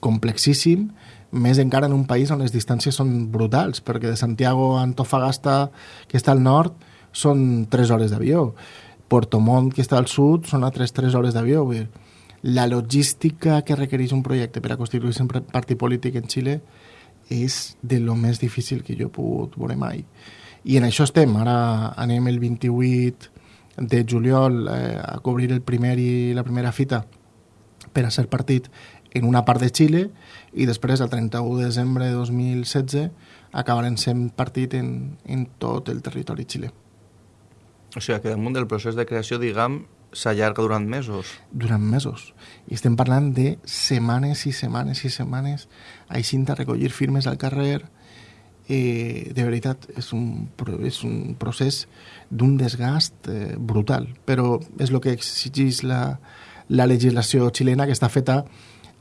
Speaker 4: complexíssim, més encara en un país on les distàncies són brutals, perquè de Santiago a Antofagasta, que està al nord, són 3 hores d'avió. Porto Montt, que està al sud, són altres 3 hores d'avió. La logística que requereix un projecte per a constituir-se un partit polític en Xile és de lo més difícil que jo he pogut veure mai. I en això estem. Ara anem el 28 de juliol eh, a cobrir el primer i la primera fita per a ser partit en una part de Xile i després, el 31 de desembre de 2016, acabarem sent partit en, en tot el territori xilè.
Speaker 3: O sigui, que damunt del procés de creació, diguem, s'allarga durant mesos.
Speaker 4: Durant mesos. I estem parlant de setmanes i setmanes i setmanes així de recollir firmes al carrer, eh, de veritat és un, és un procés d'un desgast eh, brutal, però és el que exigeix la, la legislació xilena que està feta,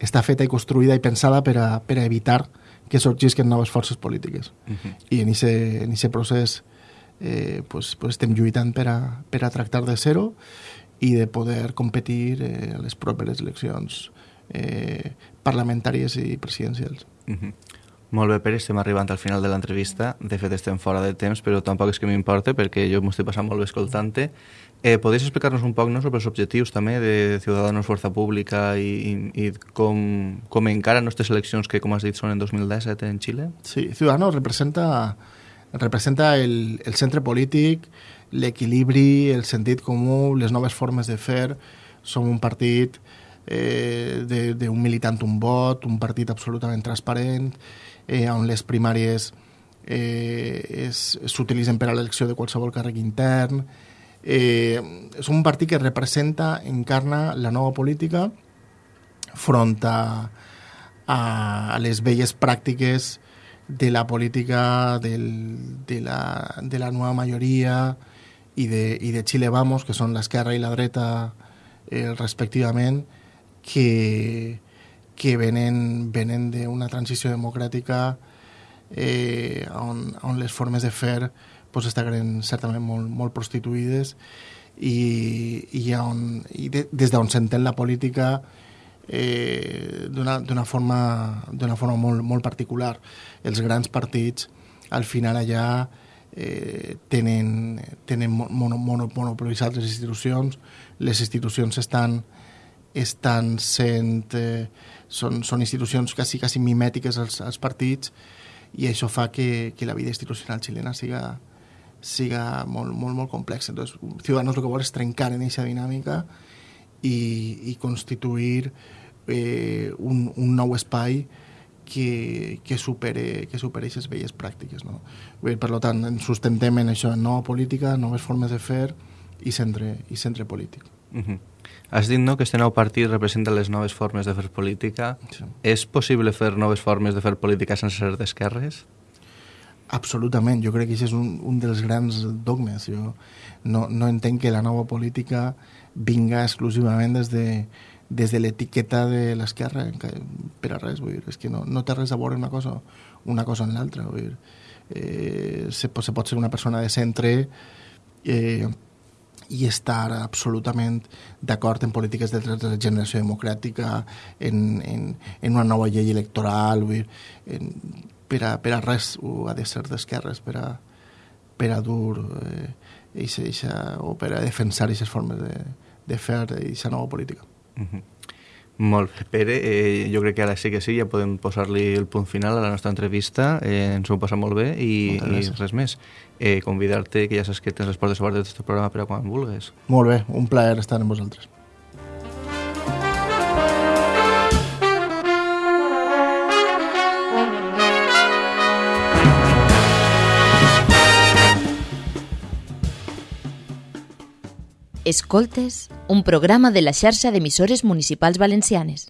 Speaker 4: està feta i construïda i pensada per a, per a evitar que sorgisquen noves forces polítiques. Uh -huh. I en aquest procés eh, pues, pues estem lluitant per a, per a tractar de zero i de poder competir eh, a les properes eleccions eh, parlamentàries i presidencials. Uh -huh.
Speaker 3: Molt bé, Pere, estem arribant al final de l'entrevista. De fet, estem fora de temps, però tampoc és que m'importe, perquè jo m'ho estic passant molt bé escoltant-te. Eh, podries explicar-nos un poc no, sobre els objectius també de Ciudadanos Força Pública i, i, i com, com encara nostres eleccions que, com has dit, són en 2017 en Xile?
Speaker 4: Sí, Ciudadanos representa, representa el, el centre polític, l'equilibri, el sentit comú, les noves formes de fer. Som un partit eh, d'un militant un vot, un partit absolutament transparent, eh, on les primàries eh, s'utilitzen per a l'elecció de qualsevol càrrec intern. Eh, és un partit que representa, encarna la nova política front a, a, les velles pràctiques de la política del, de, la, de la nova majoria i de, i de Chile Vamos, que són l'esquerra i la dreta eh, respectivament, que, que venen, venen d'una transició democràtica eh, on, on les formes de fer pues, estan certament molt, molt prostituïdes i, i, on, i de, des d'on s'entén la política eh, d'una forma, forma molt, molt particular. Els grans partits, al final allà, eh, tenen, tenen mono, mono, monopolitzat les institucions, les institucions estan, estan sent... Eh, són, són institucions quasi, quasi mimètiques als, als partits i això fa que, que la vida institucional xilena siga, siga molt, molt, molt complex. Entonces, Ciudadanos el que vol és trencar en aquesta dinàmica i, i constituir eh, un, un nou espai que, que supere, que supere aquestes velles pràctiques. No? Per tant, ens sustentem en això, en nova política, noves formes de fer i centre, i centre polític.
Speaker 3: Uh -huh. Has dit no, que este nou partit representa les noves formes de fer política.
Speaker 4: Sí.
Speaker 3: És possible fer noves formes de fer política sense ser d'esquerres?
Speaker 4: Absolutament, jo crec que això és un, un dels grans dogmes. Jo no, no entenc que la nova política vinga exclusivament des de, des de l'etiqueta de l'esquerra per a res, vull dir, és que no, no té res a veure una cosa, una cosa en l'altra, vull dir, eh, se, se pot ser una persona de centre eh, i estar absolutament d'acord en polítiques de regeneració democràtica, en, en, en una nova llei electoral, vull dir, en, per, a, per a res ho ha de ser d'esquerres, per a, per a dur eh, eixa, eixa, o per a defensar aquestes formes de, de fer aquesta nova política.
Speaker 3: Uh -huh. Molt bé, Pere, eh, jo crec que ara sí que sí, ja podem posar-li el punt final a la nostra entrevista, eh, ens ho hem passat molt bé i, i res més. Eh, Convidar-te, que ja saps que tens les portes obertes d'aquest programa per a quan vulguis.
Speaker 4: Molt bé, un plaer estar amb vosaltres.
Speaker 1: Escoltes, un programa de la xarxa d'emissores municipals valencianes.